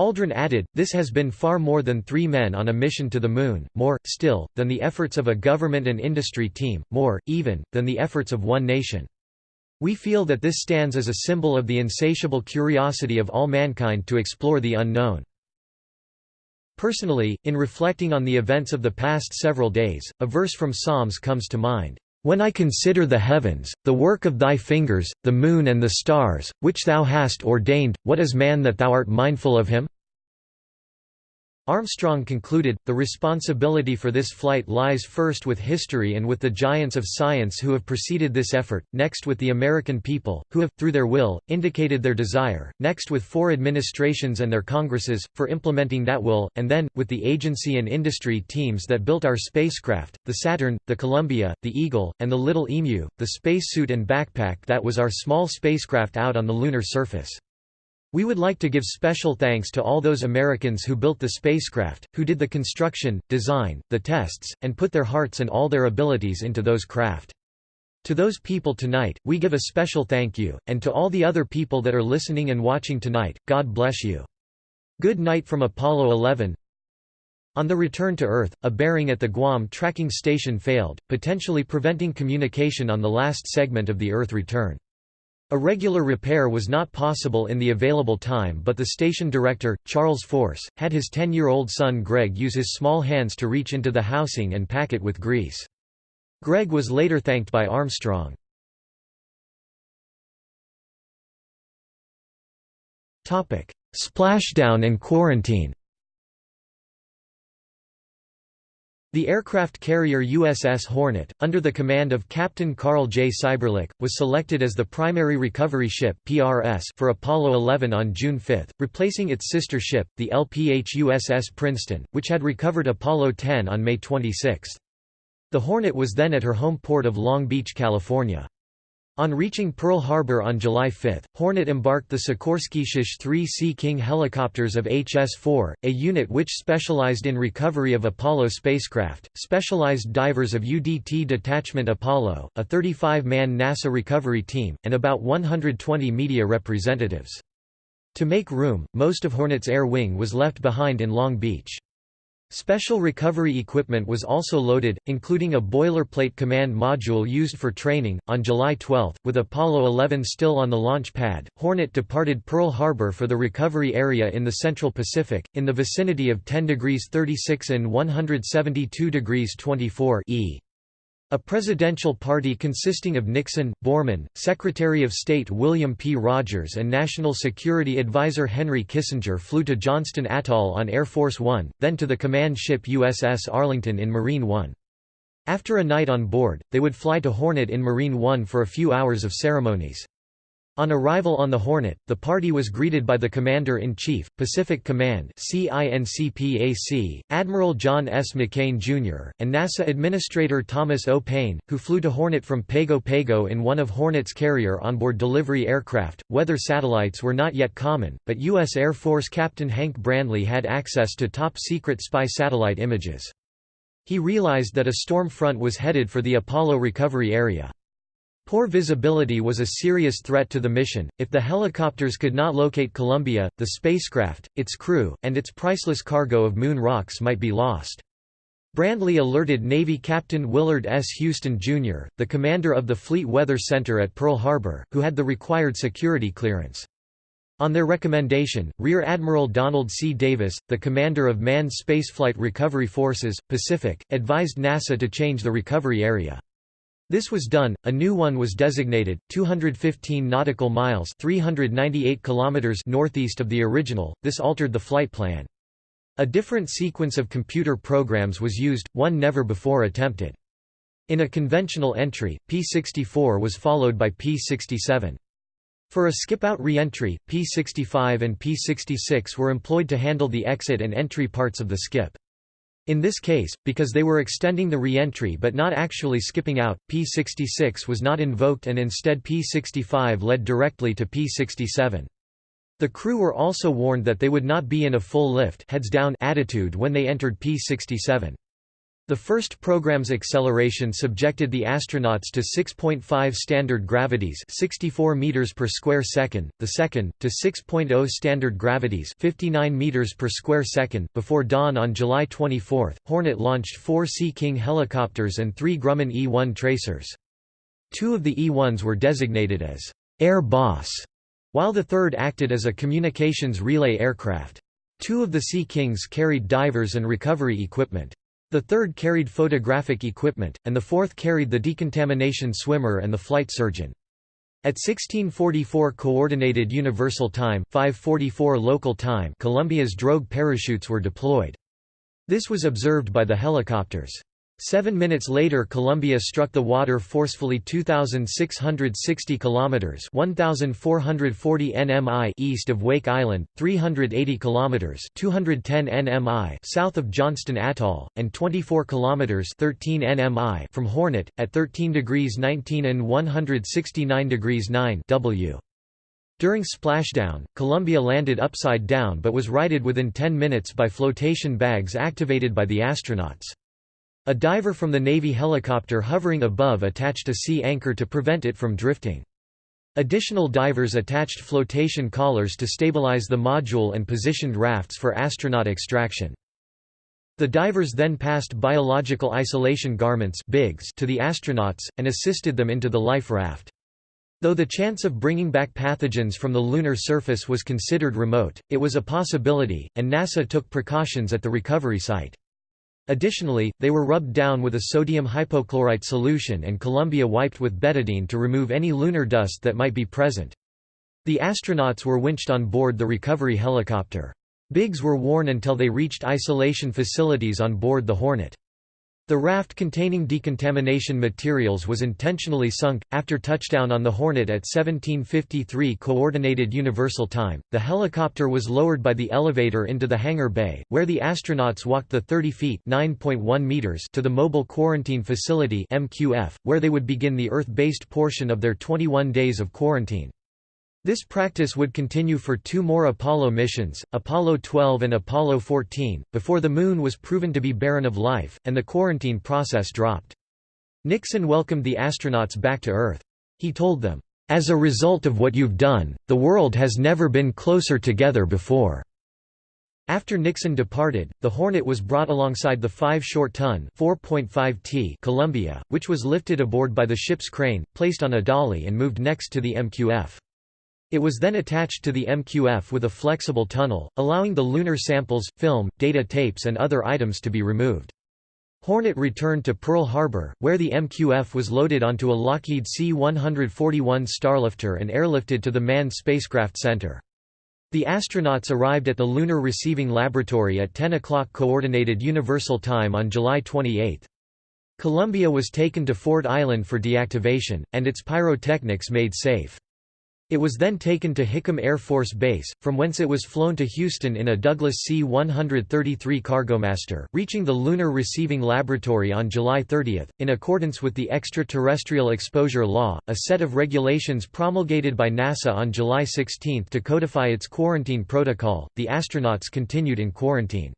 Aldrin added, this has been far more than three men on a mission to the Moon, more, still, than the efforts of a government and industry team, more, even, than the efforts of one nation. We feel that this stands as a symbol of the insatiable curiosity of all mankind to explore the unknown. Personally, in reflecting on the events of the past several days, a verse from Psalms comes to mind. When I consider the heavens, the work of thy fingers, the moon and the stars, which thou hast ordained, what is man that thou art mindful of him? Armstrong concluded, the responsibility for this flight lies first with history and with the giants of science who have preceded this effort, next with the American people, who have, through their will, indicated their desire, next with four administrations and their Congresses, for implementing that will, and then, with the agency and industry teams that built our spacecraft, the Saturn, the Columbia, the Eagle, and the Little EMU, the spacesuit and backpack that was our small spacecraft out on the lunar surface. We would like to give special thanks to all those Americans who built the spacecraft, who did the construction, design, the tests, and put their hearts and all their abilities into those craft. To those people tonight, we give a special thank you, and to all the other people that are listening and watching tonight, God bless you. Good night from Apollo 11 On the return to Earth, a bearing at the Guam tracking station failed, potentially preventing communication on the last segment of the Earth return. A regular repair was not possible in the available time but the station director, Charles Force, had his 10-year-old son Greg use his small hands to reach into the housing and pack it with grease. Greg was later thanked by Armstrong. Splashdown and quarantine The aircraft carrier USS Hornet, under the command of Captain Carl J. Seiberlich, was selected as the primary recovery ship for Apollo 11 on June 5, replacing its sister ship, the LPH USS Princeton, which had recovered Apollo 10 on May 26. The Hornet was then at her home port of Long Beach, California. On reaching Pearl Harbor on July 5, Hornet embarked the Sikorsky SH-3 Sea King helicopters of HS-4, a unit which specialized in recovery of Apollo spacecraft, specialized divers of UDT Detachment Apollo, a 35-man NASA recovery team, and about 120 media representatives. To make room, most of Hornet's air wing was left behind in Long Beach. Special recovery equipment was also loaded, including a boilerplate command module used for training. On July 12, with Apollo 11 still on the launch pad, Hornet departed Pearl Harbor for the recovery area in the Central Pacific, in the vicinity of 10 degrees 36 and 172 degrees 24 E. A presidential party consisting of Nixon, Borman, Secretary of State William P. Rogers and National Security Advisor Henry Kissinger flew to Johnston Atoll on Air Force One, then to the command ship USS Arlington in Marine One. After a night on board, they would fly to Hornet in Marine One for a few hours of ceremonies. On arrival on the Hornet, the party was greeted by the Commander-in-Chief, Pacific Command Admiral John S. McCain, Jr., and NASA Administrator Thomas O. Paine, who flew to Hornet from Pago Pago in one of Hornet's carrier onboard delivery aircraft. Weather satellites were not yet common, but U.S. Air Force Captain Hank Brandley had access to top-secret spy satellite images. He realized that a storm front was headed for the Apollo recovery area. Poor visibility was a serious threat to the mission. If the helicopters could not locate Columbia, the spacecraft, its crew, and its priceless cargo of moon rocks might be lost. Brandley alerted Navy Captain Willard S. Houston, Jr., the commander of the Fleet Weather Center at Pearl Harbor, who had the required security clearance. On their recommendation, Rear Admiral Donald C. Davis, the commander of Manned Spaceflight Recovery Forces, Pacific, advised NASA to change the recovery area. This was done, a new one was designated, 215 nautical miles 398 kilometers northeast of the original, this altered the flight plan. A different sequence of computer programs was used, one never before attempted. In a conventional entry, P-64 was followed by P-67. For a skip-out re-entry, P-65 and P-66 were employed to handle the exit and entry parts of the skip. In this case, because they were extending the re-entry but not actually skipping out, P66 was not invoked and instead P65 led directly to P67. The crew were also warned that they would not be in a full lift heads down attitude when they entered P67. The first program's acceleration subjected the astronauts to 6.5 standard gravities 64 meters per square second, the second, to 6.0 standard gravities 59 meters per square second. Before dawn on July 24, Hornet launched four Sea King helicopters and three Grumman E-1 tracers. Two of the E-1s were designated as «Air Boss», while the third acted as a communications relay aircraft. Two of the Sea Kings carried divers and recovery equipment. The third carried photographic equipment, and the fourth carried the decontamination swimmer and the flight surgeon. At 1644 Coordinated Universal Time 544 local time Columbia's drogue parachutes were deployed. This was observed by the helicopters. Seven minutes later Columbia struck the water forcefully 2,660 kilometers (1,440 nmi) east of Wake Island, 380 kilometers (210 nmi) south of Johnston Atoll, and 24 kilometers (13 nmi) from Hornet, at 13 degrees 19 and 169 degrees 9 w. During splashdown, Columbia landed upside down but was righted within 10 minutes by flotation bags activated by the astronauts. A diver from the Navy helicopter hovering above attached a sea anchor to prevent it from drifting. Additional divers attached flotation collars to stabilize the module and positioned rafts for astronaut extraction. The divers then passed biological isolation garments to the astronauts, and assisted them into the life raft. Though the chance of bringing back pathogens from the lunar surface was considered remote, it was a possibility, and NASA took precautions at the recovery site. Additionally, they were rubbed down with a sodium hypochlorite solution and Columbia wiped with betadine to remove any lunar dust that might be present. The astronauts were winched on board the recovery helicopter. BIGs were worn until they reached isolation facilities on board the Hornet. The raft containing decontamination materials was intentionally sunk. After touchdown on the Hornet at 1753 Coordinated Universal Time, the helicopter was lowered by the elevator into the hangar bay, where the astronauts walked the 30 feet (9.1 meters) to the Mobile Quarantine Facility (MQF), where they would begin the Earth-based portion of their 21 days of quarantine. This practice would continue for two more Apollo missions, Apollo 12 and Apollo 14, before the Moon was proven to be barren of life, and the quarantine process dropped. Nixon welcomed the astronauts back to Earth. He told them, "...as a result of what you've done, the world has never been closer together before." After Nixon departed, the Hornet was brought alongside the 5 short-ton t Columbia, which was lifted aboard by the ship's crane, placed on a dolly and moved next to the MQF. It was then attached to the MQF with a flexible tunnel, allowing the lunar samples, film, data tapes and other items to be removed. Hornet returned to Pearl Harbor, where the MQF was loaded onto a Lockheed C-141 Starlifter and airlifted to the Manned Spacecraft Center. The astronauts arrived at the Lunar Receiving Laboratory at 10 o'clock Coordinated Universal Time on July 28. Columbia was taken to Ford Island for deactivation, and its pyrotechnics made safe. It was then taken to Hickam Air Force Base, from whence it was flown to Houston in a Douglas C-133 Cargomaster, reaching the Lunar Receiving Laboratory on July 30. In accordance with the Extraterrestrial Exposure Law, a set of regulations promulgated by NASA on July 16 to codify its quarantine protocol, the astronauts continued in quarantine.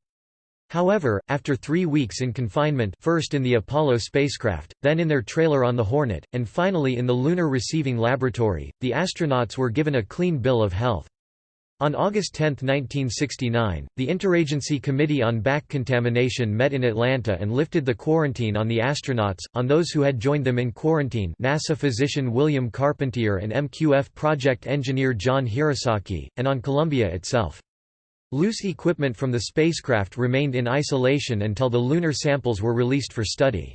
However, after three weeks in confinement first in the Apollo spacecraft, then in their trailer on the Hornet, and finally in the Lunar Receiving Laboratory, the astronauts were given a clean bill of health. On August 10, 1969, the Interagency Committee on Back Contamination met in Atlanta and lifted the quarantine on the astronauts, on those who had joined them in quarantine NASA physician William Carpentier and MQF project engineer John Hirasaki, and on Columbia itself. Loose equipment from the spacecraft remained in isolation until the lunar samples were released for study.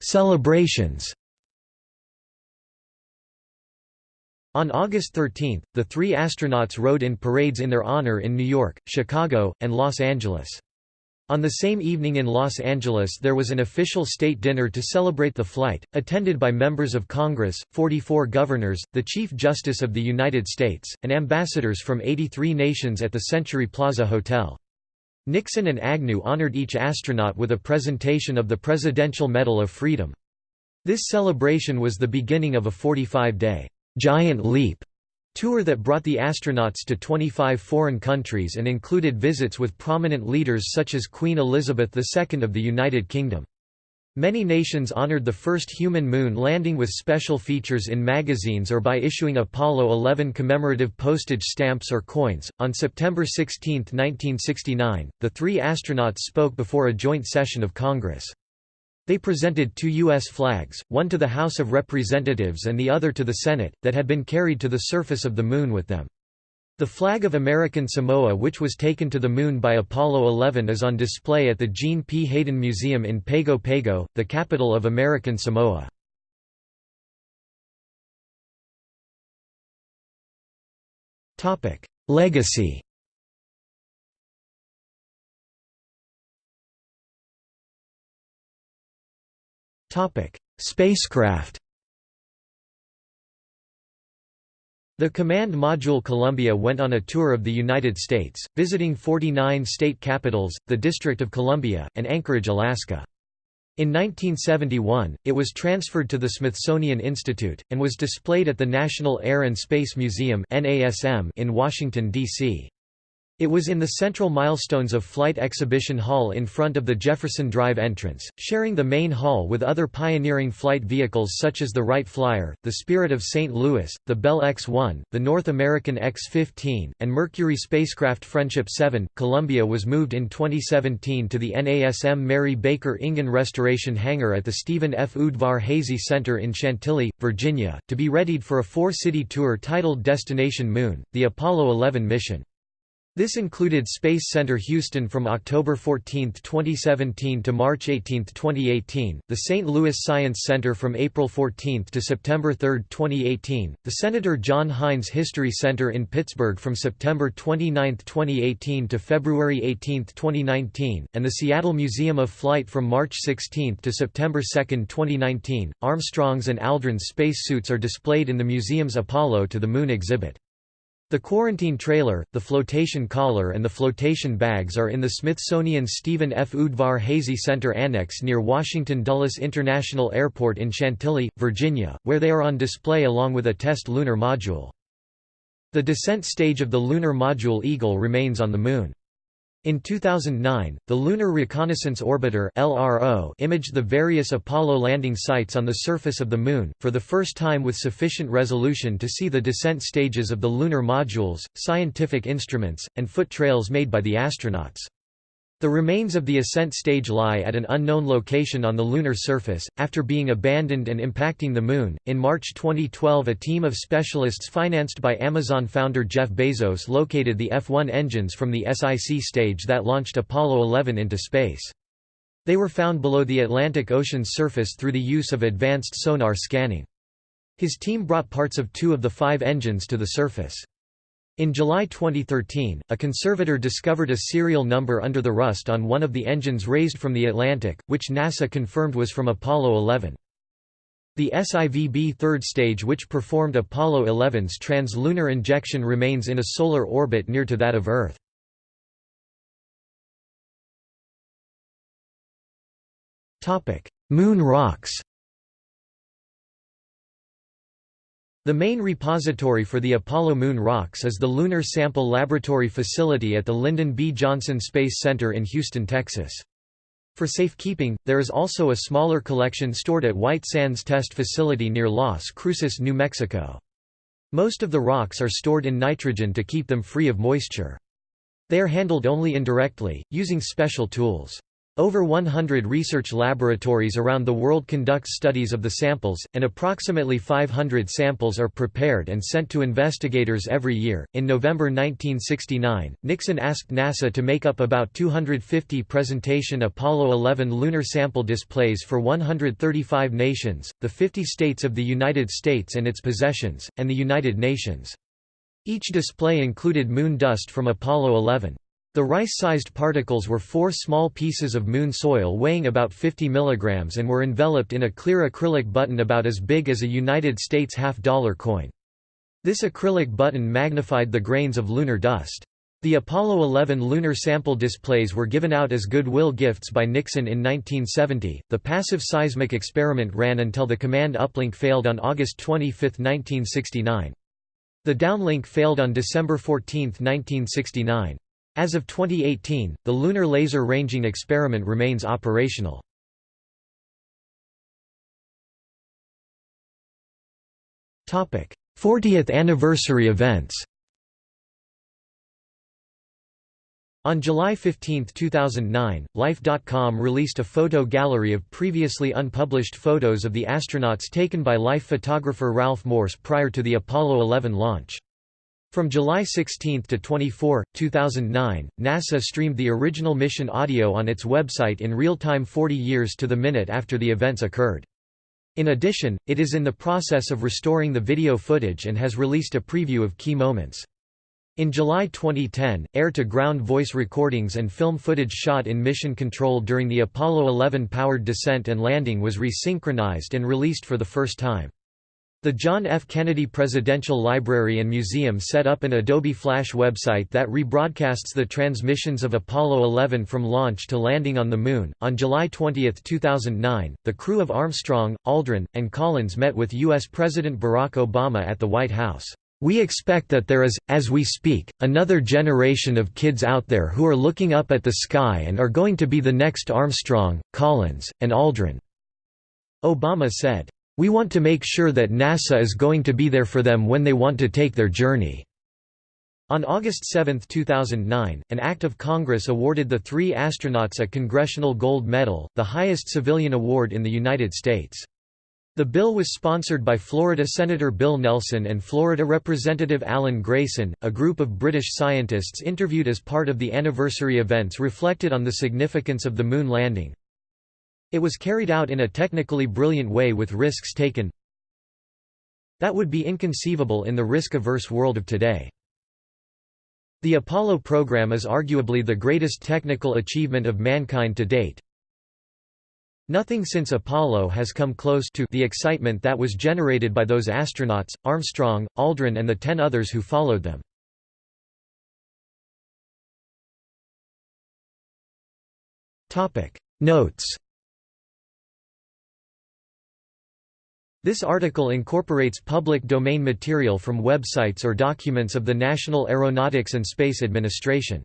Celebrations On August 13, the three astronauts rode in parades in their honor in New York, Chicago, and Los Angeles. On the same evening in Los Angeles there was an official state dinner to celebrate the flight, attended by members of Congress, 44 governors, the Chief Justice of the United States, and ambassadors from 83 nations at the Century Plaza Hotel. Nixon and Agnew honored each astronaut with a presentation of the Presidential Medal of Freedom. This celebration was the beginning of a 45-day, "'Giant Leap' Tour that brought the astronauts to 25 foreign countries and included visits with prominent leaders such as Queen Elizabeth II of the United Kingdom. Many nations honored the first human moon landing with special features in magazines or by issuing Apollo 11 commemorative postage stamps or coins. On September 16, 1969, the three astronauts spoke before a joint session of Congress. They presented two U.S. flags, one to the House of Representatives and the other to the Senate, that had been carried to the surface of the Moon with them. The flag of American Samoa which was taken to the Moon by Apollo 11 is on display at the Jean P. Haydon Museum in Pago Pago, the capital of American Samoa. Legacy Spacecraft The Command Module Columbia went on a tour of the United States, visiting 49 state capitals, the District of Columbia, and Anchorage, Alaska. In 1971, it was transferred to the Smithsonian Institute, and was displayed at the National Air and Space Museum in Washington, D.C. It was in the Central Milestones of Flight exhibition hall in front of the Jefferson Drive entrance, sharing the main hall with other pioneering flight vehicles such as the Wright Flyer, the Spirit of St. Louis, the Bell X-1, the North American X-15, and Mercury spacecraft Friendship 7. Columbia was moved in 2017 to the NASM Mary Baker Engen Restoration Hangar at the Stephen F. Udvar-Hazy Center in Chantilly, Virginia, to be readied for a four-city tour titled Destination Moon, the Apollo 11 mission. This included Space Center Houston from October 14, 2017 to March 18, 2018, the St. Louis Science Center from April 14 to September 3, 2018, the Senator John Heinz History Center in Pittsburgh from September 29, 2018 to February 18, 2019, and the Seattle Museum of Flight from March 16 to September 2, 2019. Armstrong's and Aldrin's spacesuits are displayed in the museum's Apollo to the Moon exhibit. The quarantine trailer, the flotation collar and the flotation bags are in the Smithsonian Stephen F. Udvar-Hazy Center Annex near Washington Dulles International Airport in Chantilly, Virginia, where they are on display along with a test lunar module. The descent stage of the lunar module Eagle remains on the Moon. In 2009, the Lunar Reconnaissance Orbiter (LRO) imaged the various Apollo landing sites on the surface of the Moon, for the first time with sufficient resolution to see the descent stages of the lunar modules, scientific instruments, and foot trails made by the astronauts. The remains of the ascent stage lie at an unknown location on the lunar surface, after being abandoned and impacting the Moon. In March 2012, a team of specialists financed by Amazon founder Jeff Bezos located the F 1 engines from the S-IC stage that launched Apollo 11 into space. They were found below the Atlantic Ocean's surface through the use of advanced sonar scanning. His team brought parts of two of the five engines to the surface. In July 2013, a conservator discovered a serial number under the rust on one of the engines raised from the Atlantic, which NASA confirmed was from Apollo 11. The S-IVB third stage which performed Apollo 11's trans-lunar injection remains in a solar orbit near to that of Earth. Moon rocks The main repository for the Apollo moon rocks is the Lunar Sample Laboratory Facility at the Lyndon B. Johnson Space Center in Houston, Texas. For safekeeping, there is also a smaller collection stored at White Sands Test Facility near Las Cruces, New Mexico. Most of the rocks are stored in nitrogen to keep them free of moisture. They are handled only indirectly, using special tools. Over 100 research laboratories around the world conduct studies of the samples, and approximately 500 samples are prepared and sent to investigators every year. In November 1969, Nixon asked NASA to make up about 250 presentation Apollo 11 lunar sample displays for 135 nations, the 50 states of the United States and its possessions, and the United Nations. Each display included moon dust from Apollo 11. The rice-sized particles were four small pieces of moon soil weighing about 50 mg and were enveloped in a clear acrylic button about as big as a United States half-dollar coin. This acrylic button magnified the grains of lunar dust. The Apollo 11 lunar sample displays were given out as goodwill gifts by Nixon in 1970. The passive seismic experiment ran until the command uplink failed on August 25, 1969. The downlink failed on December 14, 1969. As of 2018, the Lunar Laser Ranging Experiment remains operational. Topic: 40th anniversary events. On July 15, 2009, Life.com released a photo gallery of previously unpublished photos of the astronauts taken by Life photographer Ralph Morse prior to the Apollo 11 launch. From July 16 to 24, 2009, NASA streamed the original mission audio on its website in real time 40 years to the minute after the events occurred. In addition, it is in the process of restoring the video footage and has released a preview of key moments. In July 2010, air-to-ground voice recordings and film footage shot in mission control during the Apollo 11 powered descent and landing was resynchronized and released for the first time. The John F. Kennedy Presidential Library and Museum set up an Adobe Flash website that rebroadcasts the transmissions of Apollo 11 from launch to landing on the Moon. On July 20, 2009, the crew of Armstrong, Aldrin, and Collins met with U.S. President Barack Obama at the White House. We expect that there is, as we speak, another generation of kids out there who are looking up at the sky and are going to be the next Armstrong, Collins, and Aldrin." Obama said, "We want to make sure that NASA is going to be there for them when they want to take their journey." On August 7, 2009, an act of Congress awarded the three astronauts a Congressional Gold Medal, the highest civilian award in the United States. The bill was sponsored by Florida Senator Bill Nelson and Florida Representative Alan Grayson. A group of British scientists interviewed as part of the anniversary events reflected on the significance of the moon landing. It was carried out in a technically brilliant way with risks taken that would be inconceivable in the risk-averse world of today. The Apollo program is arguably the greatest technical achievement of mankind to date, Nothing since Apollo has come close to the excitement that was generated by those astronauts, Armstrong, Aldrin and the ten others who followed them. Notes This article incorporates public domain material from websites or documents of the National Aeronautics and Space Administration.